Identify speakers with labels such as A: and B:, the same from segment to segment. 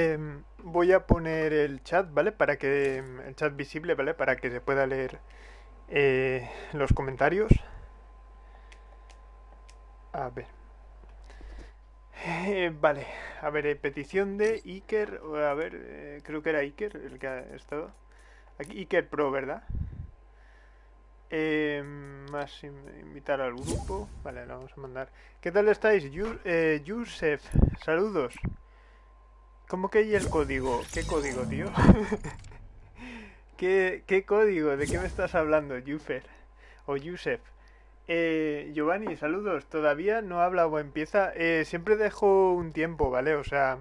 A: Em, voy a poner el chat, ¿vale? Para que el chat visible, ¿vale? Para que se pueda leer eh, los comentarios. A ver. Eh, vale, a ver, eh, petición de Iker, a ver, creo que era Iker el que ha estado. Aquí, Iker Pro, ¿verdad? Eh, más in- invitar al grupo. Vale, lo vamos a mandar. ¿Qué tal estáis? Yu- Yusef, saludos. ¿Cómo que hay el código? ¿Qué código, tío? ¿Qué, ¿Qué código? ¿De qué me estás hablando, Yufer? O Yusef. Eh, Giovanni, saludos. Todavía no habla o empieza. Eh, siempre dejo un tiempo, ¿vale? O sea,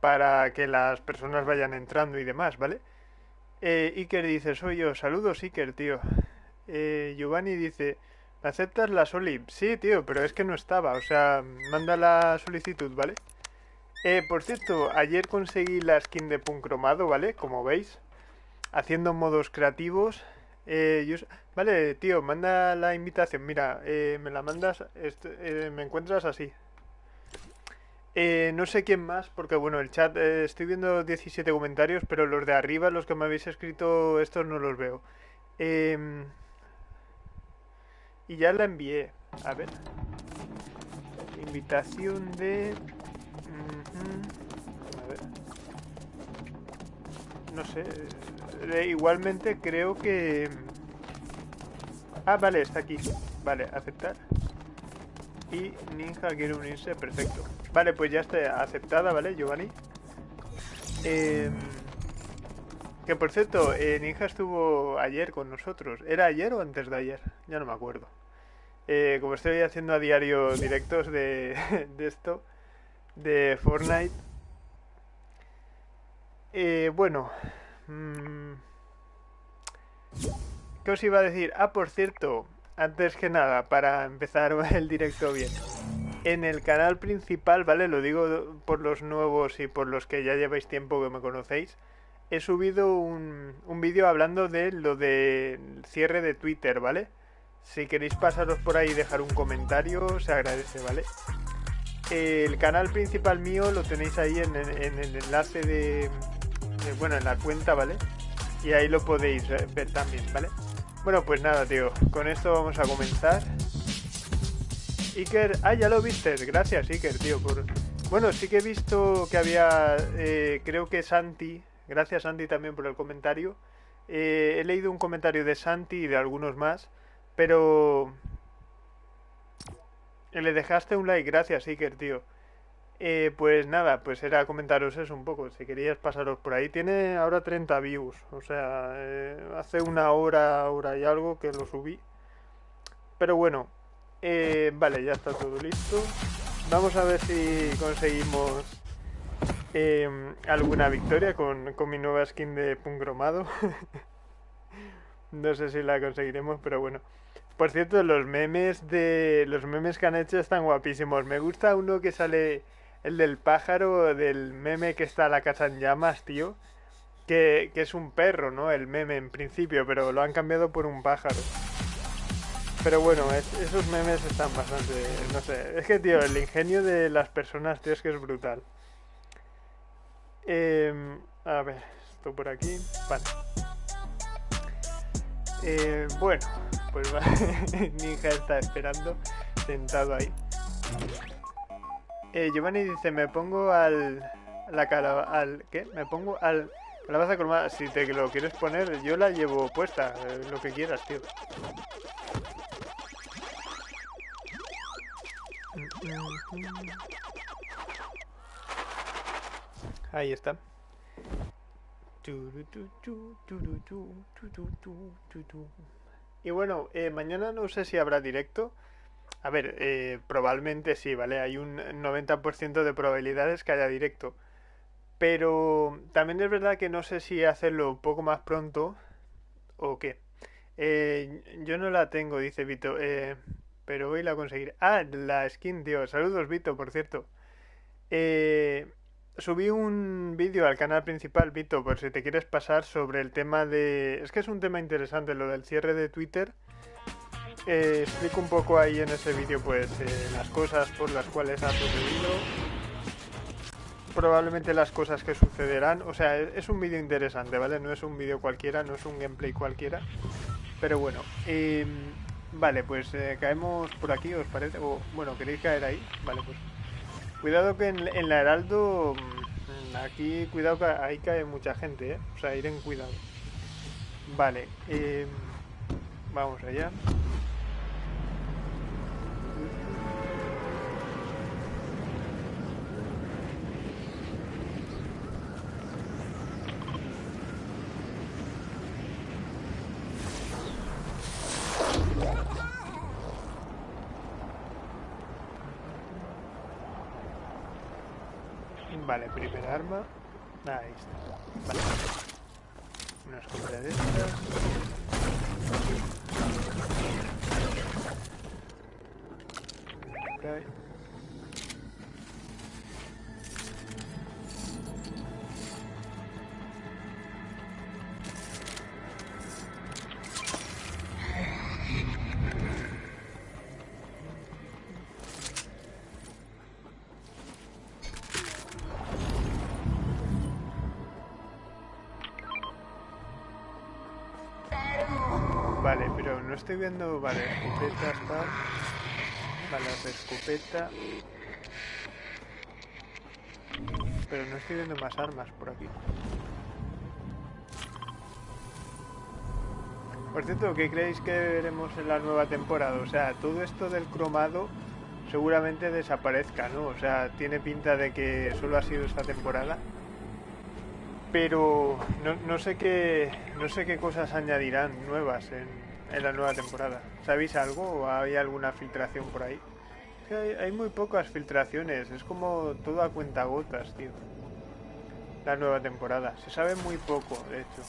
A: para que las personas vayan entrando y demás, ¿vale? Eh, Iker dice, soy yo. Saludos, Iker, tío. Eh, Giovanni dice, ¿me aceptas la soli? Sí, tío, pero es que no estaba. O sea, manda la solicitud, ¿vale? Eh, por cierto, ayer conseguí la skin de Punk cromado, ¿vale? Como veis, haciendo modos creativos. Eh, yo vale, tío, manda la invitación. Mira, eh, me la mandas, eh, me encuentras así. Eh, no sé quién más, porque bueno, el chat, estoy viendo 17 comentarios, pero los de arriba, los que me habéis escrito, estos no los veo. Em, y ya la envié. A ver. Invitación de... A ver. No sé. eh, igualmente creo que... Ah, vale, está aquí. Vale, aceptar. Y Ninja quiere unirse, perfecto. Vale, pues ya está aceptada, ¿vale, Giovanni? Em, que por cierto, eh, Ninja estuvo ayer con nosotros. ¿Era ayer o antes de ayer? Ya no me acuerdo. Eh, como estoy haciendo a diario directos de esto, de Fortnite. Eh, bueno. mm, ¿Qué os iba a decir? Ah, por cierto, antes que nada, para empezar el directo bien. En el canal principal, ¿vale? Lo digo por los nuevos y por los que ya lleváis tiempo que me conocéis. He subido un, un vídeo hablando de lo del cierre de Twitter, ¿vale? Si queréis pasaros por ahí y dejar un comentario, se agradece, ¿vale? El canal principal mío lo tenéis ahí en, el- en el enlace de, Bueno, en la cuenta, ¿vale? Y ahí lo podéis ver también, ¿vale? Bueno, pues nada, tío. Con esto vamos a comenzar. Iker... Ah, ya lo viste. Gracias, Iker, tío, por... Bueno, sí que he visto que había... eh, creo que Santi... Gracias, Santi, también por el comentario. Eh, he leído un comentario de Santi y de algunos más. Pero... Le dejaste un like, gracias, Iker, tío. Eh, pues nada, pues era comentaros eso un poco. Si querías pasaros por ahí, tiene ahora 30 views. O sea, eh, hace una hora, hora y algo que lo subí. Pero bueno, eh, vale, ya está todo listo. Vamos a ver si conseguimos eh, alguna victoria con, con mi nueva skin de pungromado. no sé si la conseguiremos, pero bueno. Por cierto, los memes de los memes que han hecho están guapísimos. Me gusta uno que sale el del pájaro, del meme que está la casa en llamas, tío. Que, que es un perro, ¿no? El meme en principio, pero lo han cambiado por un pájaro. Pero bueno, es- esos memes están bastante... No sé, es que, tío, el ingenio de las personas, tío, es que es brutal. Em, a ver, esto por aquí. Vale. Eh, bueno, pues va. Ninja está esperando, sentado ahí. Eh, Giovanni dice, me pongo al... La cala, al... ¿Qué? Me pongo al... Calabaza colmada. Si te lo quieres poner, yo la llevo puesta. eh, lo que quieras, tío. Ahí está. Y bueno, eh, mañana no sé si habrá directo. A ver, eh, probablemente sí, ¿vale? Hay un 90% de probabilidades que haya directo. Pero también es verdad que no sé si hacerlo un poco más pronto o qué. Eh, yo no la tengo, dice Vito, eh, pero hoy la conseguiré. Ah, la skin, tío. Saludos, Vito, por cierto. Eh, subí un vídeo al canal principal, Vito, por si te quieres pasar sobre el tema de... Es que es un tema interesante, lo del cierre de Twitter. Eh, explico un poco ahí en ese vídeo, pues, eh, las cosas por las cuales ha sucedido. probablemente las cosas que sucederán. O sea, es, un vídeo interesante, ¿vale? No es un vídeo cualquiera, no es un gameplay cualquiera. Pero bueno, em, vale, pues eh, caemos por aquí, ¿os parece? O, bueno, ¿queréis caer ahí? Vale, pues... Cuidado que en, en la Heraldo... mm, Aquí, cuidado que ahí cae mucha gente, ¿eh? O sea, ir en cuidado. Vale, em, vamos allá. Vale, primer arma. Ahí está. Vale. Una escopeta de estas. Cae. Estoy viendo... Vale, escopeta está... Vale, otra escopeta... Pero no estoy viendo más armas por aquí. Por cierto, ¿qué creéis que veremos en la nueva temporada? O sea, todo esto del cromado seguramente desaparezca, ¿no? O sea, tiene pinta de que solo ha sido esta temporada. Pero no, no sé qué no sé qué cosas añadirán nuevas en, en la nueva temporada. ¿Sabéis algo o hay alguna filtración por ahí? Hay, muy pocas filtraciones, es como todo a cuentagotas, tío. La nueva temporada. Se sabe muy poco, de hecho.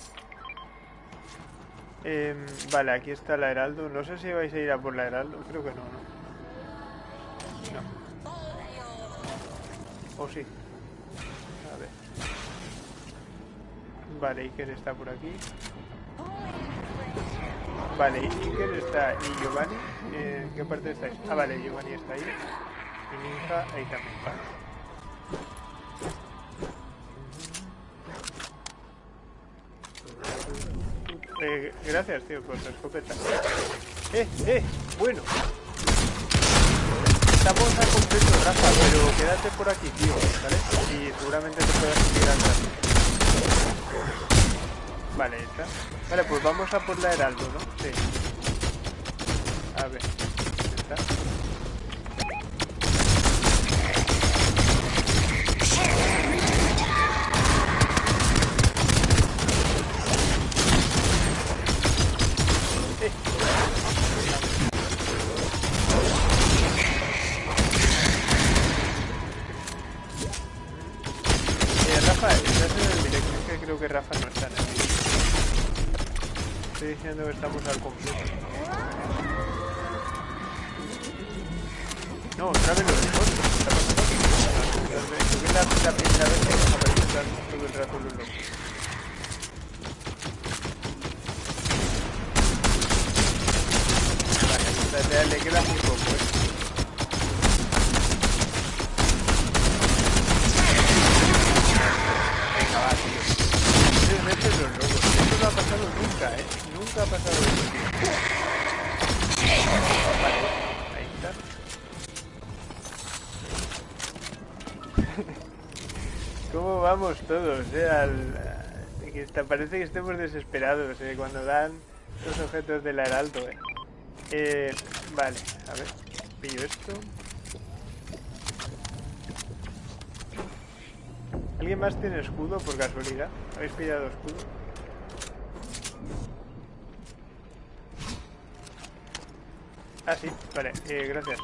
A: Em, vale, aquí está la Heraldo. No sé si vais a ir a por la Heraldo. Creo que no, ¿no? No. ¿O sí? A ver. Vale, Iker está por aquí. Vale, Iker está y Giovanni. eh, ¿En qué parte estáis? Ah, vale, Giovanni está ahí. Y Ninja ahí también. Vale. Eh, gracias, tío, por tu escopeta. Eh, eh, bueno. Estamos a completo, Rafa, pero quédate por aquí, tío, ¿vale? Y seguramente te puedas subir atrás. Vale, está. Vale, pues vamos a por la Heraldo, ¿no? Sí. A ver, ¿dónde diciendo que estamos al completo. No, otra vez lo mejor. ¿Qué está pasando? Creo que es la, la primera vez que nos aparecen todo el rato los locos. Vale, le, le queda muy poco, ¿eh? Venga, va, tío. Tres veces los lobos. Esto no ha pasado nunca, ¿eh? Nunca ha pasado eso, tío. Vale, ahí está. ¿Cómo vamos todos, eh? Al... está- parece que estemos desesperados, eh, cuando dan los objetos del heraldo, eh. Eh, vale, a ver. Pillo esto. ¿Alguien más tiene escudo por casualidad? ¿Habéis pillado escudo? Ah, sí, vale, eh, gracias.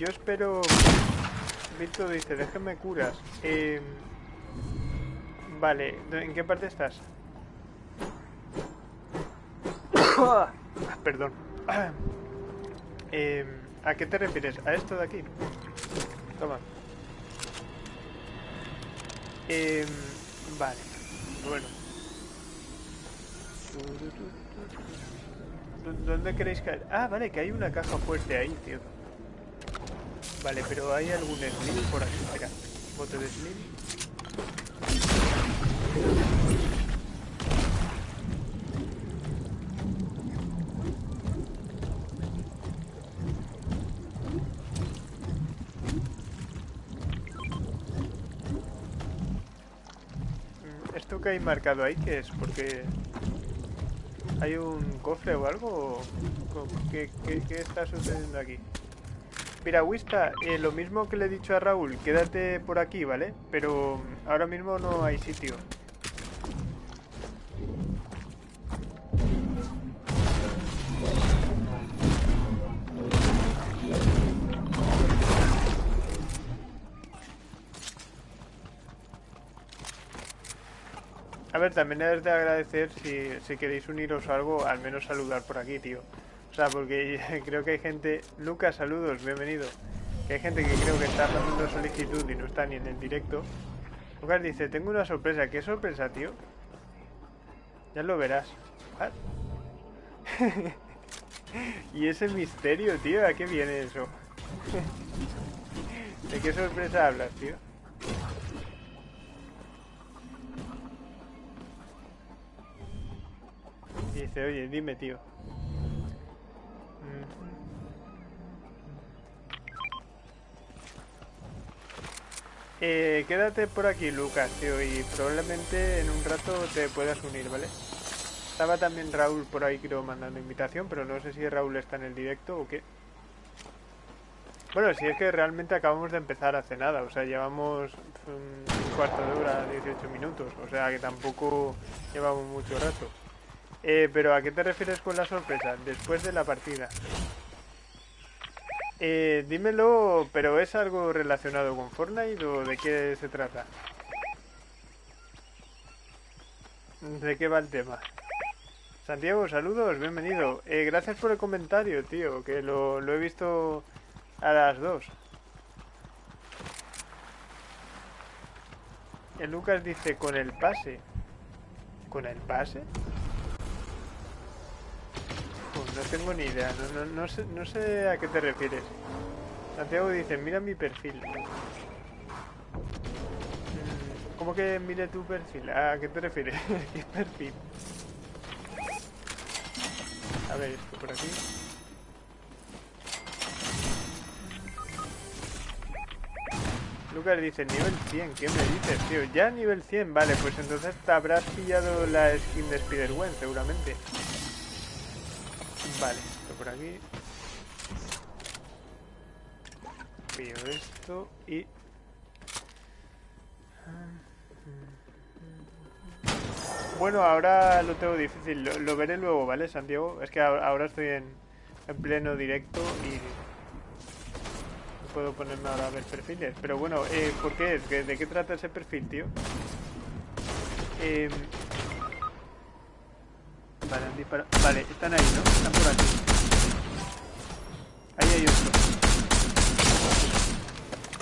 A: Yo, eh, espero... Vito dice, déjame curas. Eh, vale, ¿en qué parte estás? Perdón. Eh, ¿A qué te refieres? ¿A esto de aquí? Toma. Em, vale, bueno. ¿Dónde queréis caer? Ah, vale, que hay una caja fuerte ahí, tío. Vale, pero ¿hay algún slim por aquí? Espera, bote de slim. Mm, ¿Esto que hay marcado ahí qué es? Porque... ¿Hay un cofre o algo? ¿Qué, qué, qué está sucediendo aquí? Mira, Wista, eh, lo mismo que le he dicho a Raúl, quédate por aquí, ¿vale? Pero ahora mismo no hay sitio. A ver, también es de agradecer si, si queréis uniros o algo, al menos saludar por aquí, tío. O sea, porque creo que hay gente... Lucas, saludos, bienvenido. Que hay gente que creo que está haciendo solicitud y no está ni en el directo. Lucas dice, tengo una sorpresa. ¿Qué sorpresa, tío? Ya lo verás. y ese misterio, tío, ¿a qué viene eso? ¿De qué sorpresa hablas, tío? dice, oye, dime, tío. Eh, quédate por aquí, Lucas, tío, y probablemente en un rato te puedas unir, ¿vale? Estaba también Raúl por ahí, creo, mandando invitación, pero no sé si Raúl está en el directo o qué. Bueno, si es que realmente acabamos de empezar hace nada, o sea, llevamos un cuarto de hora, 18 minutos, o sea que tampoco llevamos mucho rato. Eh, pero ¿a qué te refieres con la sorpresa? Después de la partida. Eh, dímelo, pero ¿es algo relacionado con Fortnite o de qué se trata? ¿De qué va el tema? Santiago, saludos, bienvenido. Eh, gracias por el comentario, tío, que lo, he visto a las dos. El Lucas dice, con el pase. ¿Con el pase? No tengo ni idea, no, no, no, sé, no sé a qué te refieres. Santiago dice, mira mi perfil. Mm, ¿Cómo que mire tu perfil? ¿A qué te refieres? ¿Qué perfil? A ver, esto por aquí. Lucas dice, nivel 100, ¿qué me dices, tío? Ya nivel 100, vale, pues entonces te habrás pillado la skin de Spider-Gwen, seguramente. Vale, esto por aquí. Pillo esto y... Bueno, ahora lo tengo difícil, lo, veré luego, ¿vale, Santiago? Es que ahora estoy en, en pleno directo y no puedo ponerme ahora a ver perfiles. Pero bueno, eh, ¿por qué? ¿De qué trata ese perfil, tío? Eh, Vale, han disparado. Vale, están ahí, ¿no? Están por aquí. Ahí hay otro.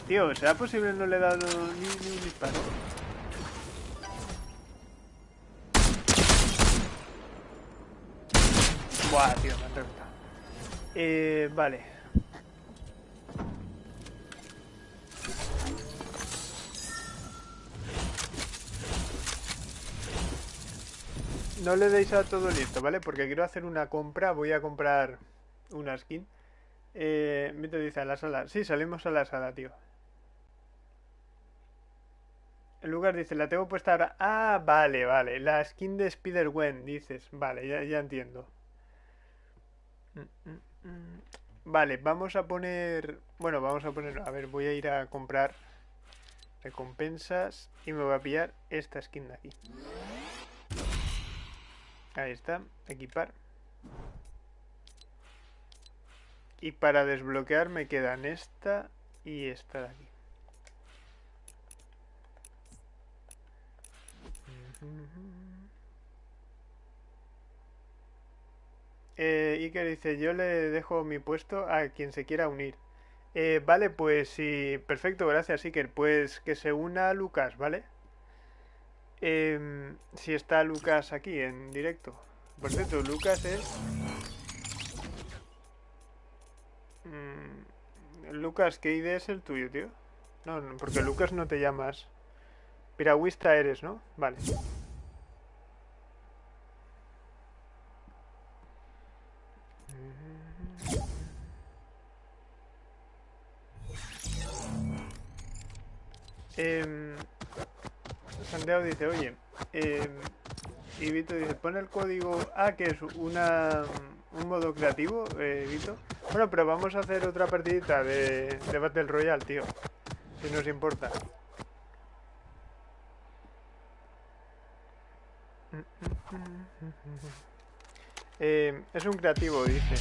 A: Tío, ¿será posible no le he dado ni, ni un disparo? Buah, tío, me han reventado. Eh, vale. No le deis a todo listo, ¿vale? Porque quiero hacer una compra, voy a comprar una skin. Eh, te dice a la sala. Sí, salimos a la sala, tío. El lugar dice, la tengo puesta ahora. Ah, vale, vale. La skin de Spider-Gwen, dices. Vale, ya, ya entiendo. Vale, vamos a poner... Bueno, vamos a poner... A ver, voy a ir a comprar recompensas y me voy a pillar esta skin de aquí. Ahí está, equipar. Y para desbloquear me quedan esta y esta de aquí. Eh, Iker dice, yo le dejo mi puesto a quien se quiera unir. Eh, vale, pues sí, perfecto, gracias Iker. Pues que se una Lucas, ¿vale? Em, si está Lucas aquí en directo. Por cierto, Lucas es... Mm, Lucas, ¿qué ID es el tuyo, tío? No, no, porque Lucas no te llamas... Piragüista eres, ¿no? Vale. Dice, oye, eh, y Vito dice, pone el código A, que es una, un modo creativo, eh, Vito. Bueno, pero vamos a hacer otra partidita de, Battle Royale, tío. Si nos importa. Eh, es un creativo, dice.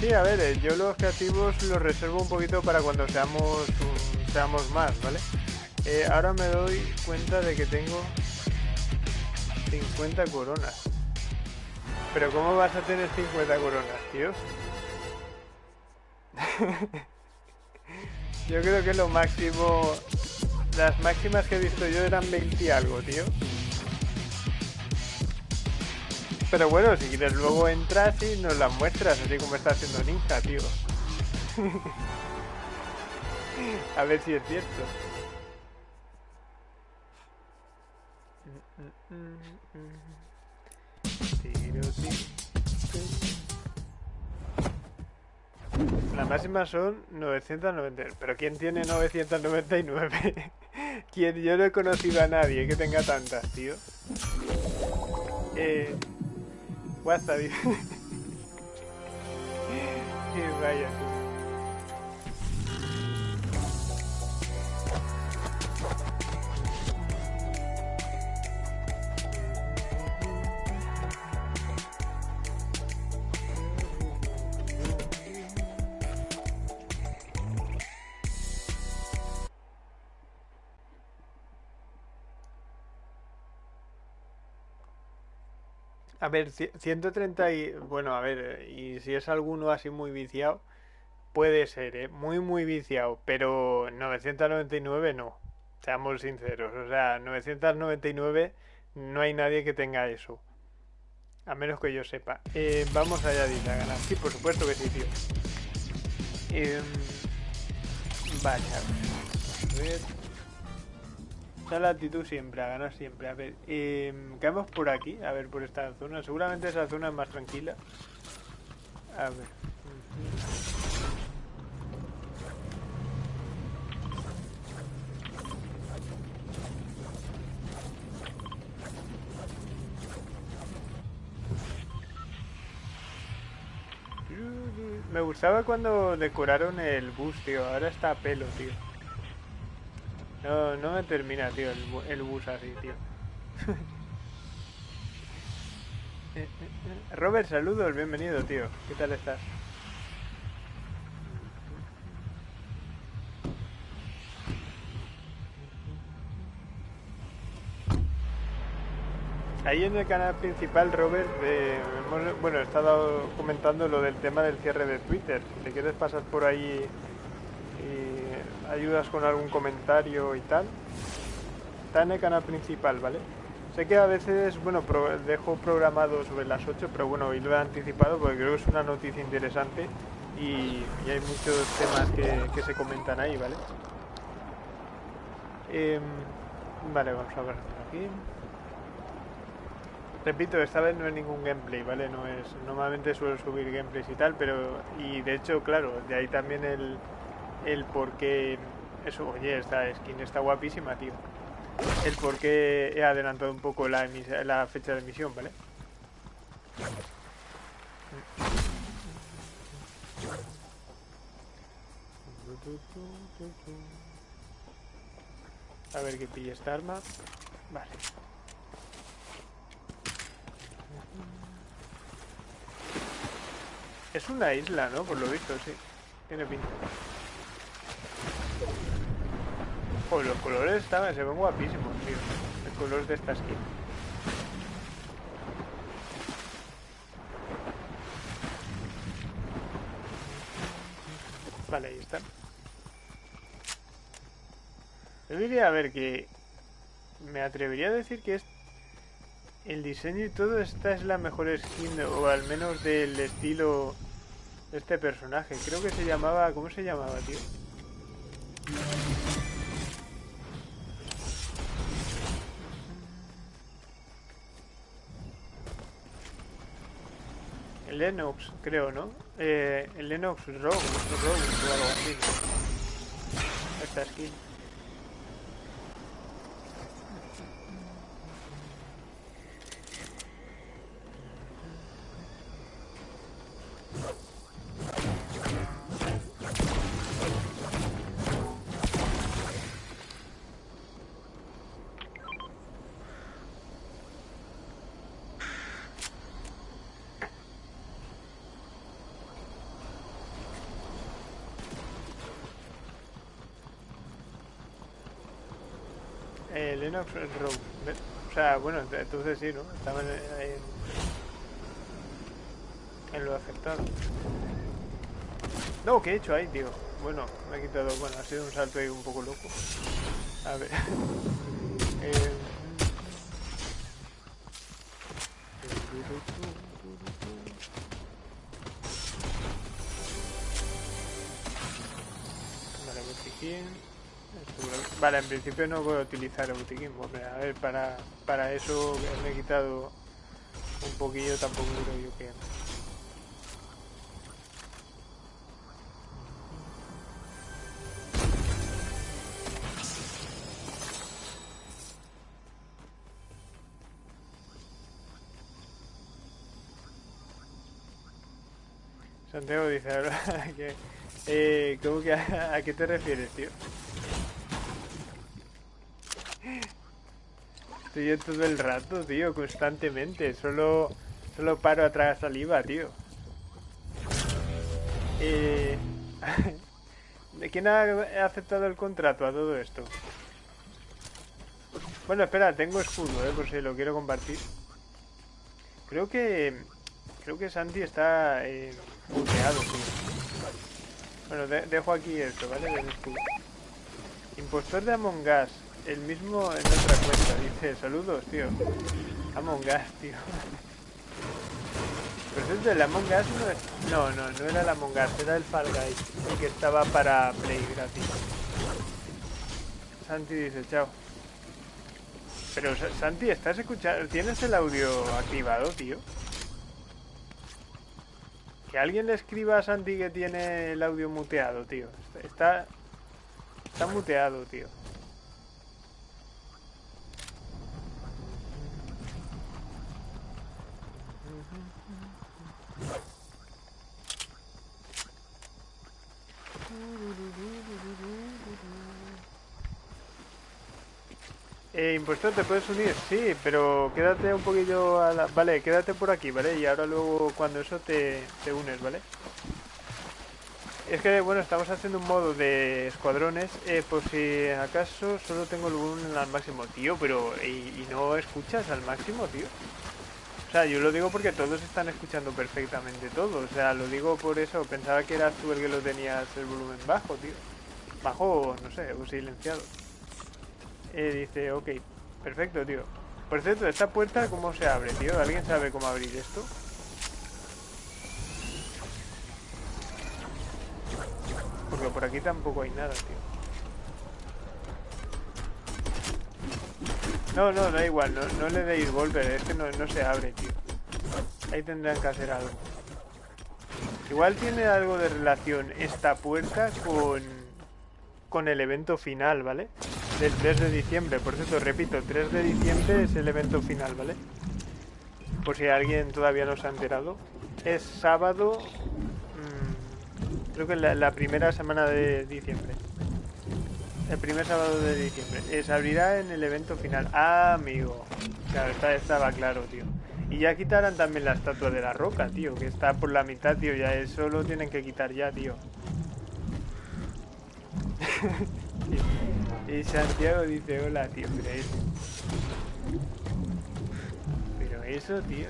A: Sí, a ver, eh, yo los creativos los reservo un poquito para cuando seamos, seamos más, ¿vale? Eh, ahora me doy cuenta de que tengo 50 coronas. Pero ¿cómo vas a tener 50 coronas, tío? yo creo que lo máximo... Las máximas que he visto yo eran 20 y algo, tío. Pero bueno, si quieres luego entras y nos las muestras, así como está haciendo Ninja, tío. A ver si es cierto. La máxima son 990. Pero ¿quién tiene 999? ¿Quién? Yo no he conocido a nadie que tenga tantas, tío. Eh. Y vaya, tú. A ver, ci- 130 y... Bueno, a ver, y si es alguno así muy viciado, puede ser, ¿eh? Muy, muy viciado, pero 999 no. Seamos sinceros, o sea, 999 no hay nadie que tenga eso. A menos que yo sepa. Eh, vamos allá, dice a ganar. Sí, por supuesto que sí, tío. Em, vale, a ver. La actitud siempre, a ganar siempre. A ver, eh, por aquí, a ver, por esta zona. Seguramente esa zona es más tranquila. A ver. Me gustaba cuando decoraron el bus, tío. Ahora está a pelo, tío. No, no me termina, tío, el, el bus así, tío. Eh, eh, eh. Robert, saludos, bienvenido, tío. ¿Qué tal estás? Ahí en el canal principal, Robert, eh, hemos- bueno, he estado comentando lo del tema del cierre de Twitter. Si te quieres pasar por ahí ayudas con algún comentario y tal, el canal principal, ¿vale? Sé que a veces, bueno, pro- dejo programado sobre las 8, pero bueno, hoy lo he anticipado porque creo que es una noticia interesante y, y hay muchos temas que, se comentan ahí, ¿vale? Em, vale, vamos a ver aquí. Repito, esta vez no es ningún gameplay, ¿vale? No es. Normalmente suelo subir gameplays y tal, pero. Y de hecho, claro, de ahí también el. El por qué. Eso, oye, esta skin está guapísima, tío. El por qué he adelantado un poco la, fecha de emisión, ¿vale? A ver que pille esta arma. Vale. Es una isla, ¿no? Por lo visto, sí. Tiene pinta. Joder, los colores estaban, se ven guapísimos, tío. El color de esta skin. Vale, ahí están. Yo diría, a ver, que me atrevería a decir que es el diseño y todo, esta es la mejor skin, o al menos del estilo de este personaje. Creo que se llamaba, ¿cómo se llamaba, tío? Lennox, creo, ¿no? Eh, Lennox Rogue, Rogue o algo así. Esta skin. Eh, Lennox Rogue. O sea, bueno, entonces sí, ¿no? Estaban en, en lo afectado. No, ¿qué he hecho ahí, tío? Bueno, me he quitado... Bueno, ha sido un salto ahí un poco loco. A ver... En principio no voy a utilizar el botiquín. Porque, a ver, para, para eso me he quitado un poquillo, tampoco creo yo que... Santiago dice, que, eh, ¿cómo que a, qué te refieres, tío? Estoy yo todo el rato, tío, constantemente. Solo, solo paro atrás saliva, tío. Eh... ¿De quién ha aceptado el contrato a todo esto? Bueno, espera, tengo escudo, eh, por si lo quiero compartir. Creo que... Creo que Santi está eh, tío. Bueno, de dejo aquí esto, ¿vale? Del escudo. Impostor de Among Us. El mismo en otra cuenta. Dice, saludos, tío. Among Us, tío. Pero eso es del Among Us no es... No, no, no era el Among Us, era el Fall Guys. El que estaba para Play gratis. Santi dice, chao. Pero Santi, ¿estás escuchando? ¿Tienes el audio activado, tío? Que alguien le escriba a Santi que tiene el audio muteado, tío. Está... Está muteado, tío. Eh, impostor, ¿te puedes unir? Sí, pero quédate un poquillo a la... Vale, quédate por aquí, ¿vale? Y ahora luego cuando eso te, te unes, ¿vale? Es que, bueno, estamos haciendo un modo de escuadrones eh, Por si acaso solo tengo el volumen al máximo Tío, pero... ¿y, ¿y, no escuchas al máximo, tío? O sea, yo lo digo porque todos están escuchando perfectamente todo O sea, lo digo por eso Pensaba que eras tú el que lo tenías el volumen bajo, tío Bajo, no sé, o silenciado eh, dice, ok, perfecto, tío. Por cierto, ¿esta puerta cómo se abre, tío? ¿Alguien sabe cómo abrir esto? Porque por aquí tampoco hay nada, tío. No, no, da igual, no, no le deis volver, es que no, no se abre, tío. Ahí tendrán que hacer algo. Igual tiene algo de relación esta puerta con, con el evento final, ¿vale? Del 3 de diciembre. Por cierto, repito, 3 de diciembre es el evento final, ¿vale? Por si alguien todavía no se ha enterado. Es sábado, mmm, creo que la, la, primera semana de diciembre. El primer sábado de diciembre. Se abrirá en el evento final. Ah, amigo. Claro, está, estaba claro, tío. Y ya quitarán también la estatua de la roca, tío. Que está por la mitad, tío. Ya eso lo tienen que quitar ya, tío. Y Santiago dice, hola, tío, pero eso... Pero eso, tío...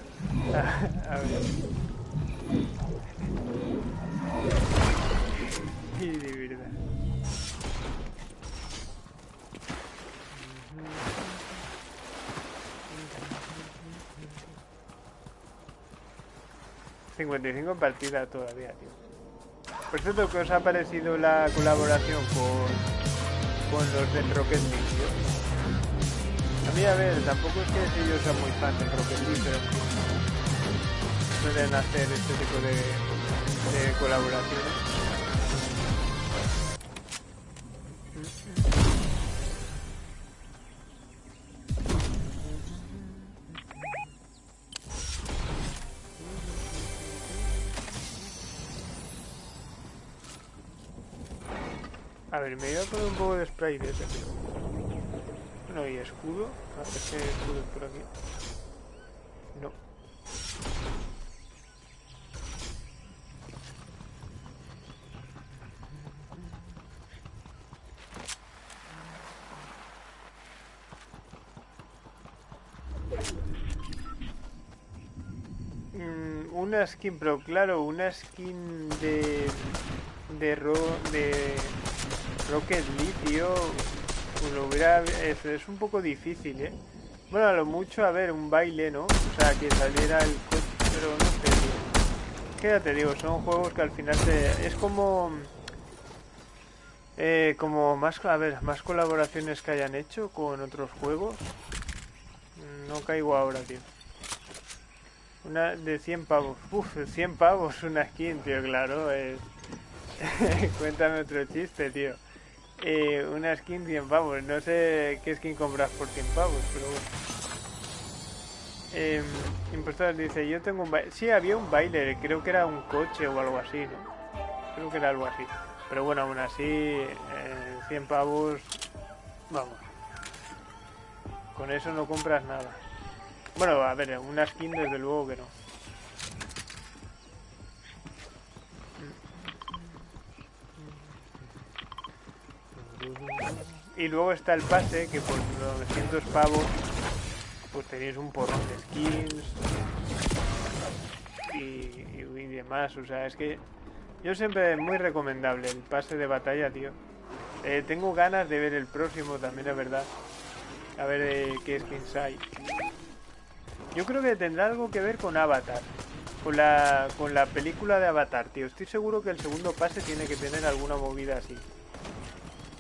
A: A ver... Y de verdad... ...55 partidas todavía, tío. Por cierto, ¿qué os ha parecido la colaboración con con los del Rocket League? A mí, a ver, tampoco es que yo sea muy fan del Rocket League, pero suelen hacer este tipo de colaboraciones. Ver, me voy a poner un poco de spray de ese, tío. Bueno, y escudo. A ver si hay escudo por aquí. No. Mm, una skin, pero claro, una skin de de ro de Rocket League, tío, pues lo hubiera es, es, un poco difícil, ¿eh? Bueno, a lo mucho, a ver, un baile, ¿no? O sea, que saliera el coche, pero no sé, tío. Te digo, son juegos que al final te... Es como... Eh, como más, a ver, más colaboraciones que hayan hecho con otros juegos. No caigo ahora, tío. Una de 100 pavos. Uf, 100 pavos una skin, tío, claro. Es... Cuéntame otro chiste, tío. Eh, una skin 100 pavos. No sé qué skin compras por 100 pavos, pero bueno. Eh, impostor dice, yo tengo un baile. Sí, había un baile, creo que era un coche o algo así, ¿no? Creo que era algo así. Pero bueno, aún así, eh, 100 pavos, vamos. Con eso no compras nada. Bueno, a ver, una skin desde luego que no. Y luego está el pase, que por 900 pavos pues tenéis un porrón de skins y, demás. O sea, es que yo siempre muy recomendable el pase de batalla, tío. Eh, tengo ganas de ver el próximo también, es verdad. A ver eh, qué skins hay. Yo creo que tendrá algo que ver con Avatar. Con la, con la película de Avatar, tío. Estoy seguro que el segundo pase tiene que tener alguna movida así.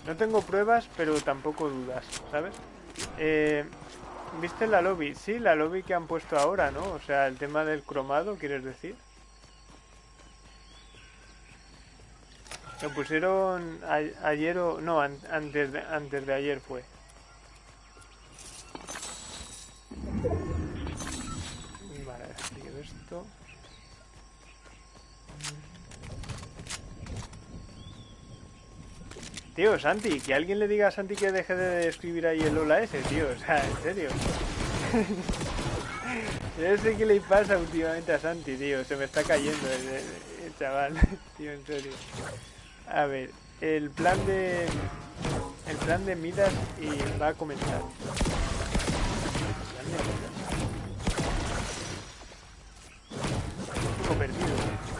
A: No tengo pruebas, pero tampoco dudas, ¿sabes? Eh, ¿Viste la lobby? Sí, la lobby que han puesto ahora, ¿no? O sea, el tema del cromado, ¿quieres decir? Lo pusieron ayer o... No, antes, de, antes de ayer fue. Tío, Santi, que alguien le diga a Santi que deje de escribir ahí el hola ese, tío. O sea, en serio. Yo sé qué le pasa últimamente a Santi, tío. Se me está cayendo el, chaval. Tío, en serio. A ver, el plan de... El plan de Midas y va a comenzar. Perdido.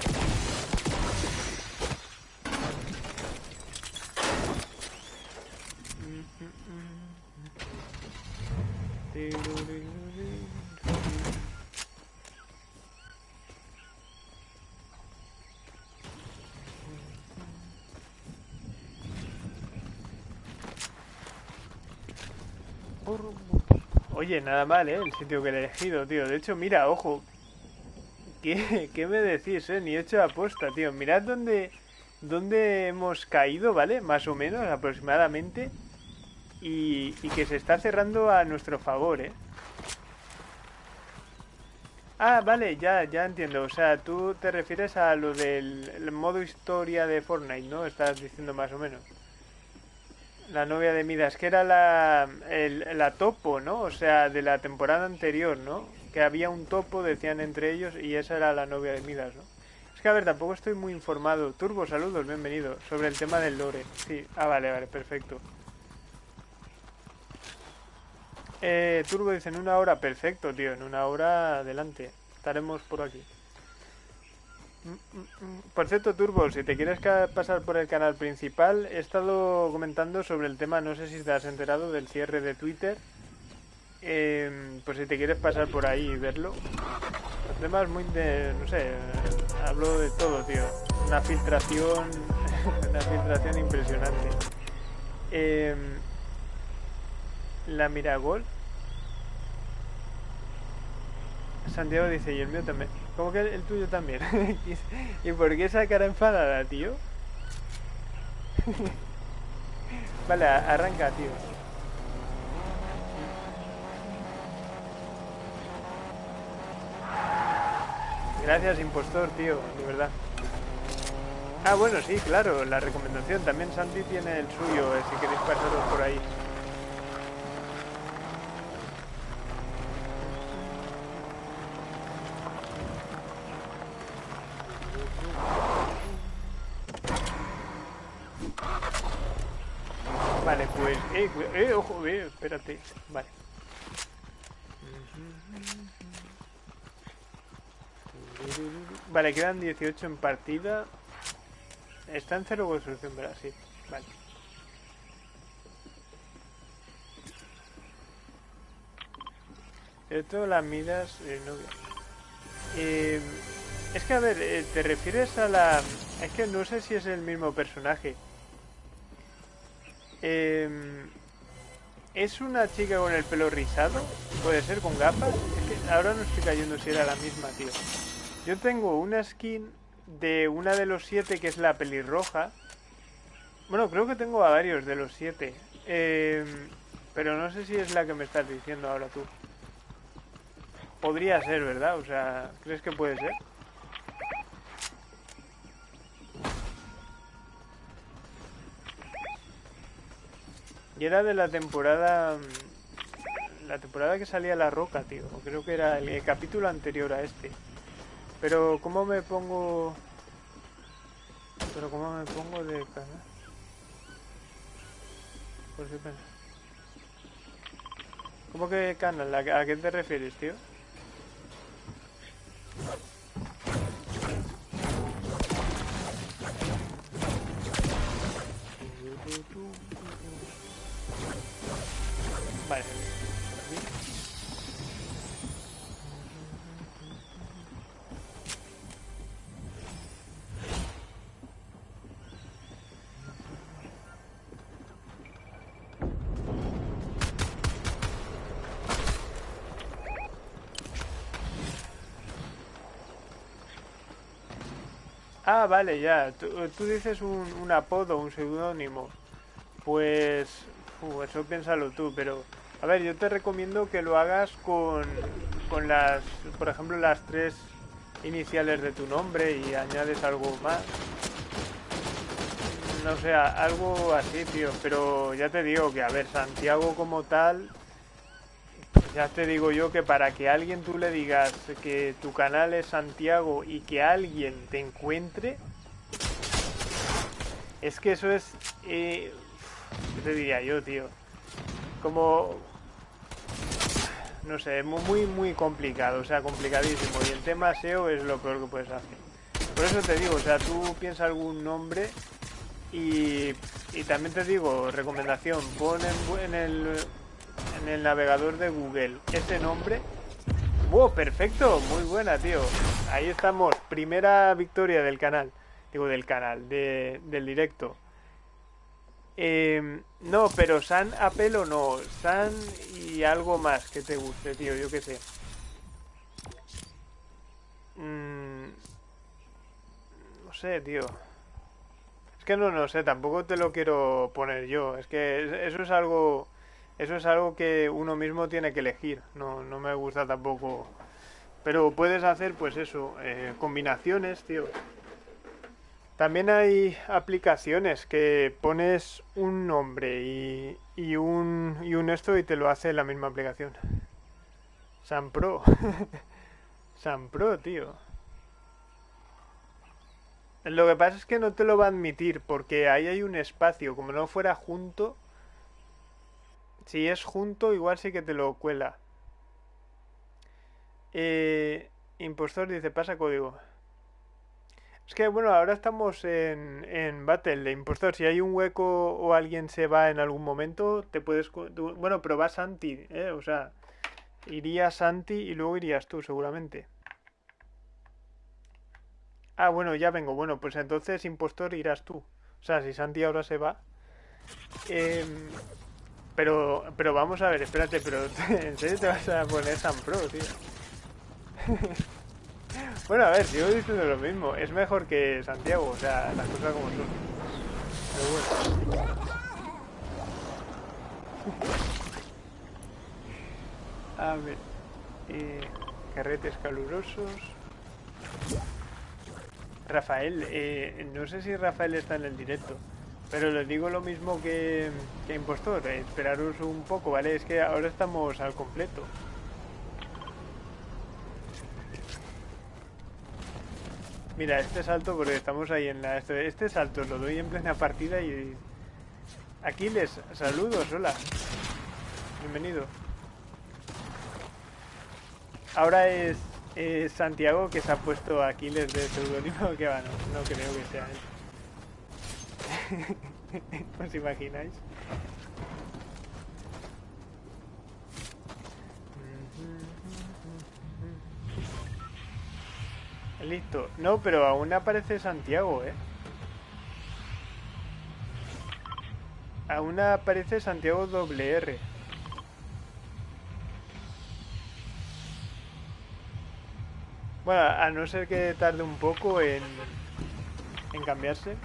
A: Oye, nada mal, ¿eh? El sitio que he elegido, tío. De hecho, mira, ojo. ¿Qué, qué me decís, eh? Ni hecho aposta, tío. Mirad dónde, dónde hemos caído, ¿vale? Más o menos, aproximadamente. Y, y que se está cerrando a nuestro favor, ¿eh? Ah, vale, ya, ya entiendo. O sea, tú te refieres a lo del modo historia de Fortnite, ¿no? Estás diciendo más o menos. La novia de Midas, que era la, la topo, ¿no? O sea, de la temporada anterior, ¿no? Que había un topo, decían entre ellos, y esa era la novia de Midas, ¿no? Es que, a ver, tampoco estoy muy informado. Turbo, saludos, bienvenido. Sobre el tema del lore. Sí, ah, vale, vale, perfecto. Eh, Turbo dice en una hora, perfecto, tío, en una hora adelante. Estaremos por aquí. Por cierto, Turbo, si te quieres pasar por el canal principal, he estado comentando sobre el tema, no sé si te has enterado, del cierre de Twitter. Eh, pues si te quieres pasar por ahí y verlo. Los demás muy de... no sé, hablo de todo, tío. Una filtración... una filtración impresionante. Eh, la Miragol. Santiago dice, y el mío también. ¿Cómo que el tuyo también? ¿Y por qué esa cara enfadada, tío? vale, arranca, tío. Gracias, impostor, tío, de verdad. Ah, bueno, sí, claro, la recomendación. También Santi tiene el suyo, eh, si queréis pasaros por ahí. Espérate. Vale. Vale, quedan 18 en partida. Está en cero construcción, ¿verdad? Sí, vale. Esto las midas... Eh, no... eh, es que, a ver, eh, ¿te refieres a la...? Es que no sé si es el mismo personaje. Eh, ¿Es una chica con el pelo rizado? ¿Puede ser con gafas? Es que ahora no estoy cayendo si era la misma, tío. Yo tengo una skin de una de los siete que es la pelirroja. Bueno, creo que tengo a varios de los siete. Eh, pero no sé si es la que me estás diciendo ahora tú. Podría ser, ¿verdad? O sea, ¿crees que puede ser? Y era de la temporada... La temporada que salía La Roca, tío. Creo que era el, capítulo anterior a este. Pero, ¿cómo me pongo...? Pero, ¿cómo me pongo de canal? Por si ¿Cómo que canal? ¿A qué te refieres, tío? Ah, vale, ya. Tú, tú dices un, un, apodo, un seudónimo. Pues... Uh, eso piénsalo tú, pero... A ver, yo te recomiendo que lo hagas con, con las... Por ejemplo, las tres iniciales de tu nombre y añades algo más. No sé, algo así, tío. Pero ya te digo que, a ver, Santiago como tal... Ya te digo yo que para que alguien tú le digas que tu canal es Santiago y que alguien te encuentre, es que eso es... Eh, ¿Qué te diría yo, tío? Como... No sé, muy, muy complicado, o sea, complicadísimo. Y el tema SEO es lo peor que puedes hacer. Por eso te digo, o sea, tú piensas algún nombre y, y también te digo, recomendación, pon en el en el navegador de Google ese nombre. ¡Wow! Perfecto, muy buena, tío. Ahí estamos, primera victoria del canal. Digo, del canal, de, del directo. Eh, no, pero San Apelo no. San y algo más que te guste, tío, yo qué sé. Mm, no sé, tío. Es que no, no sé, tampoco te lo quiero poner yo. Es que eso es algo eso es algo que uno mismo tiene que elegir. No, no me gusta tampoco. Pero puedes hacer, pues eso, eh, combinaciones, tío. También hay aplicaciones que pones un nombre y, y, un, y un esto y te lo hace la misma aplicación. San Pro. San Pro, tío. Lo que pasa es que no te lo va a admitir porque ahí hay un espacio. Como no fuera junto, si es junto, igual sí que te lo cuela. Eh, impostor dice, pasa código. Es que, bueno, ahora estamos en, en Battle de Impostor. Si hay un hueco o alguien se va en algún momento, te puedes... Bueno, pero va Santi, ¿eh? O sea, iría Santi y luego irías tú, seguramente. Ah, bueno, ya vengo. Bueno, pues entonces, impostor, irás tú. O sea, si Santi ahora se va... Em, pero, pero vamos a ver, espérate, pero ¿en serio te vas a poner San Pro, tío? bueno, a ver, sigo diciendo lo mismo. Es mejor que Santiago, o sea, las cosas como son. Pero bueno. a ver. Eh, carretes calurosos. Rafael, eh, no sé si Rafael está en el directo. Pero les digo lo mismo que, que Impostor, eh, esperaros un poco, ¿vale? Es que ahora estamos al completo. Mira, este salto, porque estamos ahí en la... Este, este salto lo doy en plena partida y... Aquiles, saludos, hola. Bienvenido. Ahora es, Santiago que se ha puesto Aquiles de pseudónimo, que va, no, no creo que sea él. ¿Os imagináis? Listo. No, pero aún aparece Santiago, ¿eh? Aún aparece Santiago doble R. Bueno, a no ser que tarde un poco en, en cambiarse.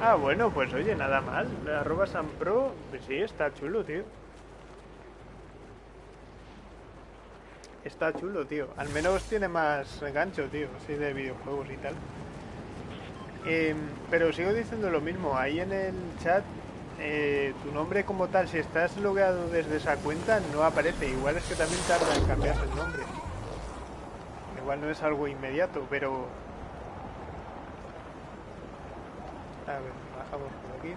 A: Ah, bueno, pues oye, nada mal. Arroba San Pro, pues sí, está chulo, tío. Está chulo, tío. Al menos tiene más gancho, tío, así de videojuegos y tal. Em, pero sigo diciendo lo mismo. Ahí en el chat, eh, tu nombre como tal, si estás logueado desde esa cuenta, no aparece. Igual es que también tarda en cambiarse el nombre. Igual no es algo inmediato, pero A ver, bajamos por aquí.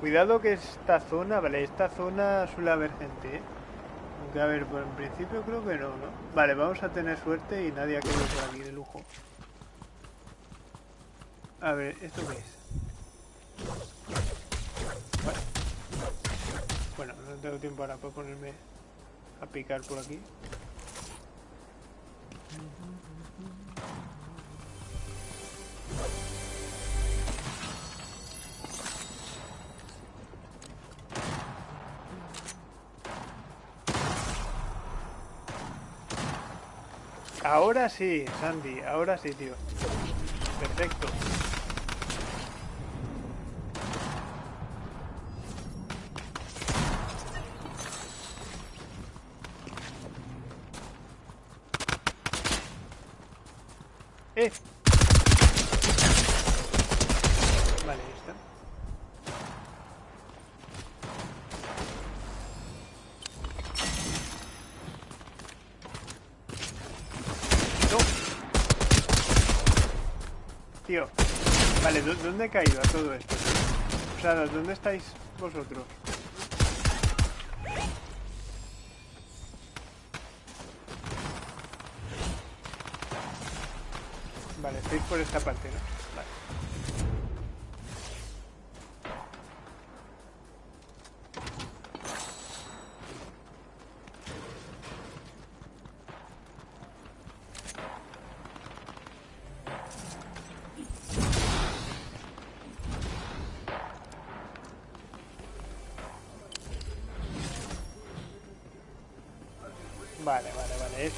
A: Cuidado que esta zona, vale, esta zona suele haber gente, ¿eh? A ver, por en principio creo que no, ¿no? Vale, vamos a tener suerte y nadie ha querido por aquí de lujo. A ver, ¿esto qué es? Bueno, no tengo tiempo ahora para ponerme a picar por aquí. Ahora sí, Sandy, ahora sí, tío. Perfecto. ¿Dónde he caído a todo esto? O sea, ¿dónde estáis vosotros? Vale, estáis por esta parte, ¿no?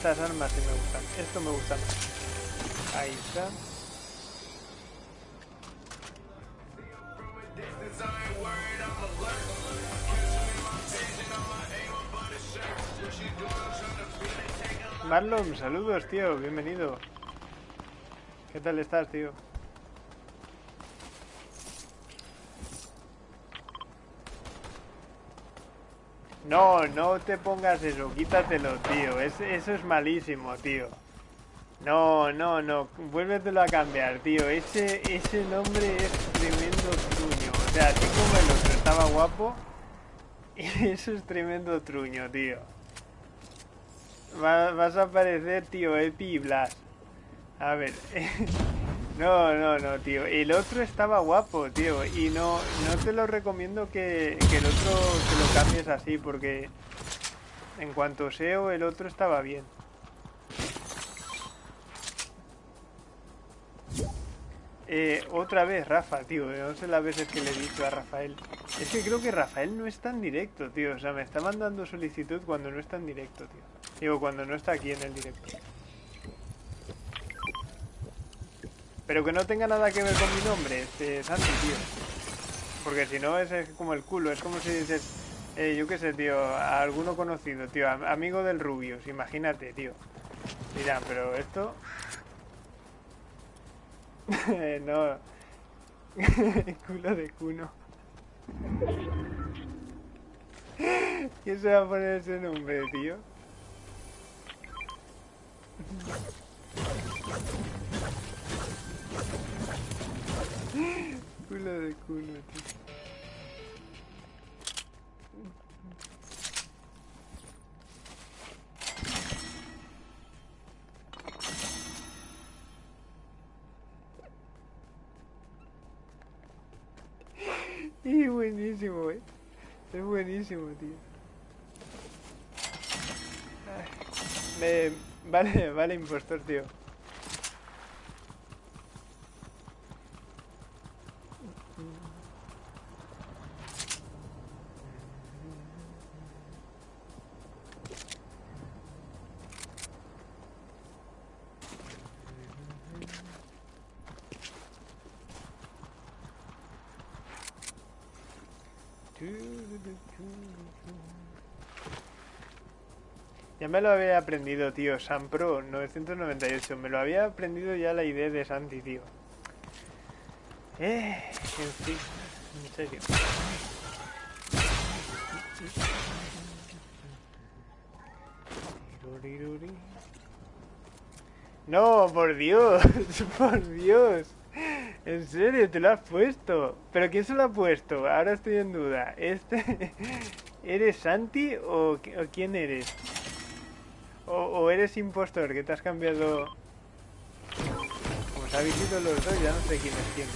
A: Estas armas sí me gustan. Esto me gusta más. Ahí está. Marlon, saludos, tío. Bienvenido. ¿Qué tal estás, tío? No, no te pongas eso, quítatelo, tío. eso es malísimo, tío. No, no, no, vuélvetelo a cambiar, tío. Ese, ese nombre es tremendo truño. O sea, así como el otro estaba guapo, eso es tremendo truño, tío. vas a aparecer, tío, Epi Blas. A ver. No, no, no, tío. El otro estaba guapo, tío. Y no, no te lo recomiendo que, que el otro te lo cambies así porque En cuanto SEO, el otro estaba bien. Eh, otra vez, Rafa, tío. No sé las veces que le he dicho a Rafael. Es que creo que Rafael no está en directo, tío. O sea, me está mandando solicitud cuando no está en directo, tío. Digo, cuando no está aquí en el directo. Pero que no tenga nada que ver con mi nombre, este Santi, tío. Porque si no es como el culo. Es como si dices, eh, yo qué sé, tío, a alguno conocido, tío. Amigo del Rubius, imagínate, tío. Mira, pero esto no. Culo de cuno. ¿Quién se va a poner ese nombre, tío? Culo de cuno, tío. Y buenísimo, eh. Es buenísimo, tío. Me... Vale, vale, impostor, tío. Me lo había aprendido, tío. San Pro 998. Me lo había aprendido ya la idea de Santi, tío. Eh, en fin. En serio. No, por Dios. Por Dios. En serio, te lo has puesto. ¿Pero quién se lo ha puesto? Ahora estoy en duda. ¿Este eres Santi o, quién eres? O, eres impostor que te has cambiado... Se habéis ido los dos, ya no sé quién es quién,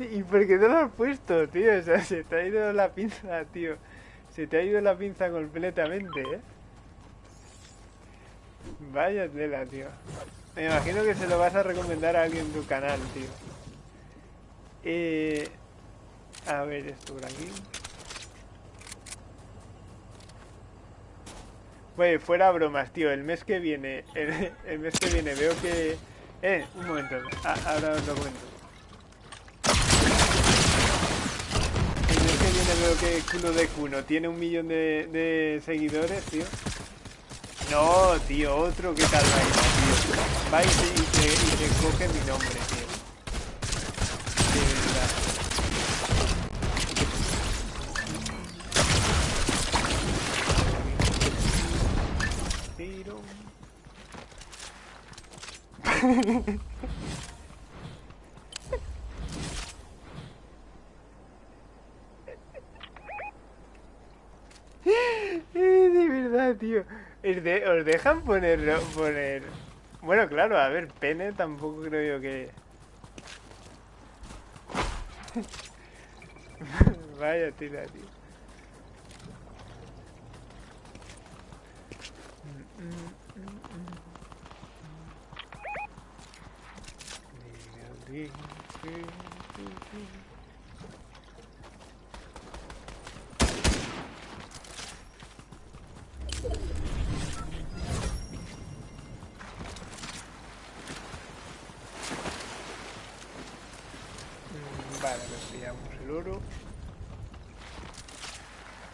A: ¿Y por qué no lo has puesto, tío? O sea, se te ha ido la pinza, tío. Se te ha ido la pinza completamente, ¿eh? Vaya tela, tío. Me imagino que se lo vas a recomendar a alguien en tu canal, tío. Eh... A ver, esto por aquí. Pues fuera bromas, tío. El mes que viene, el, mes que viene veo que... Eh, un momento. Ah, ahora os lo cuento. veo que culo de cuno tiene un millón de, de seguidores, tío. No, tío, otro que tal va tío. Va y te, y te, coge mi nombre, tío. De verdad. tío. ¿Os dejan poner, poner... Bueno, claro, a ver, pene tampoco creo yo que... Vaya tira, tío.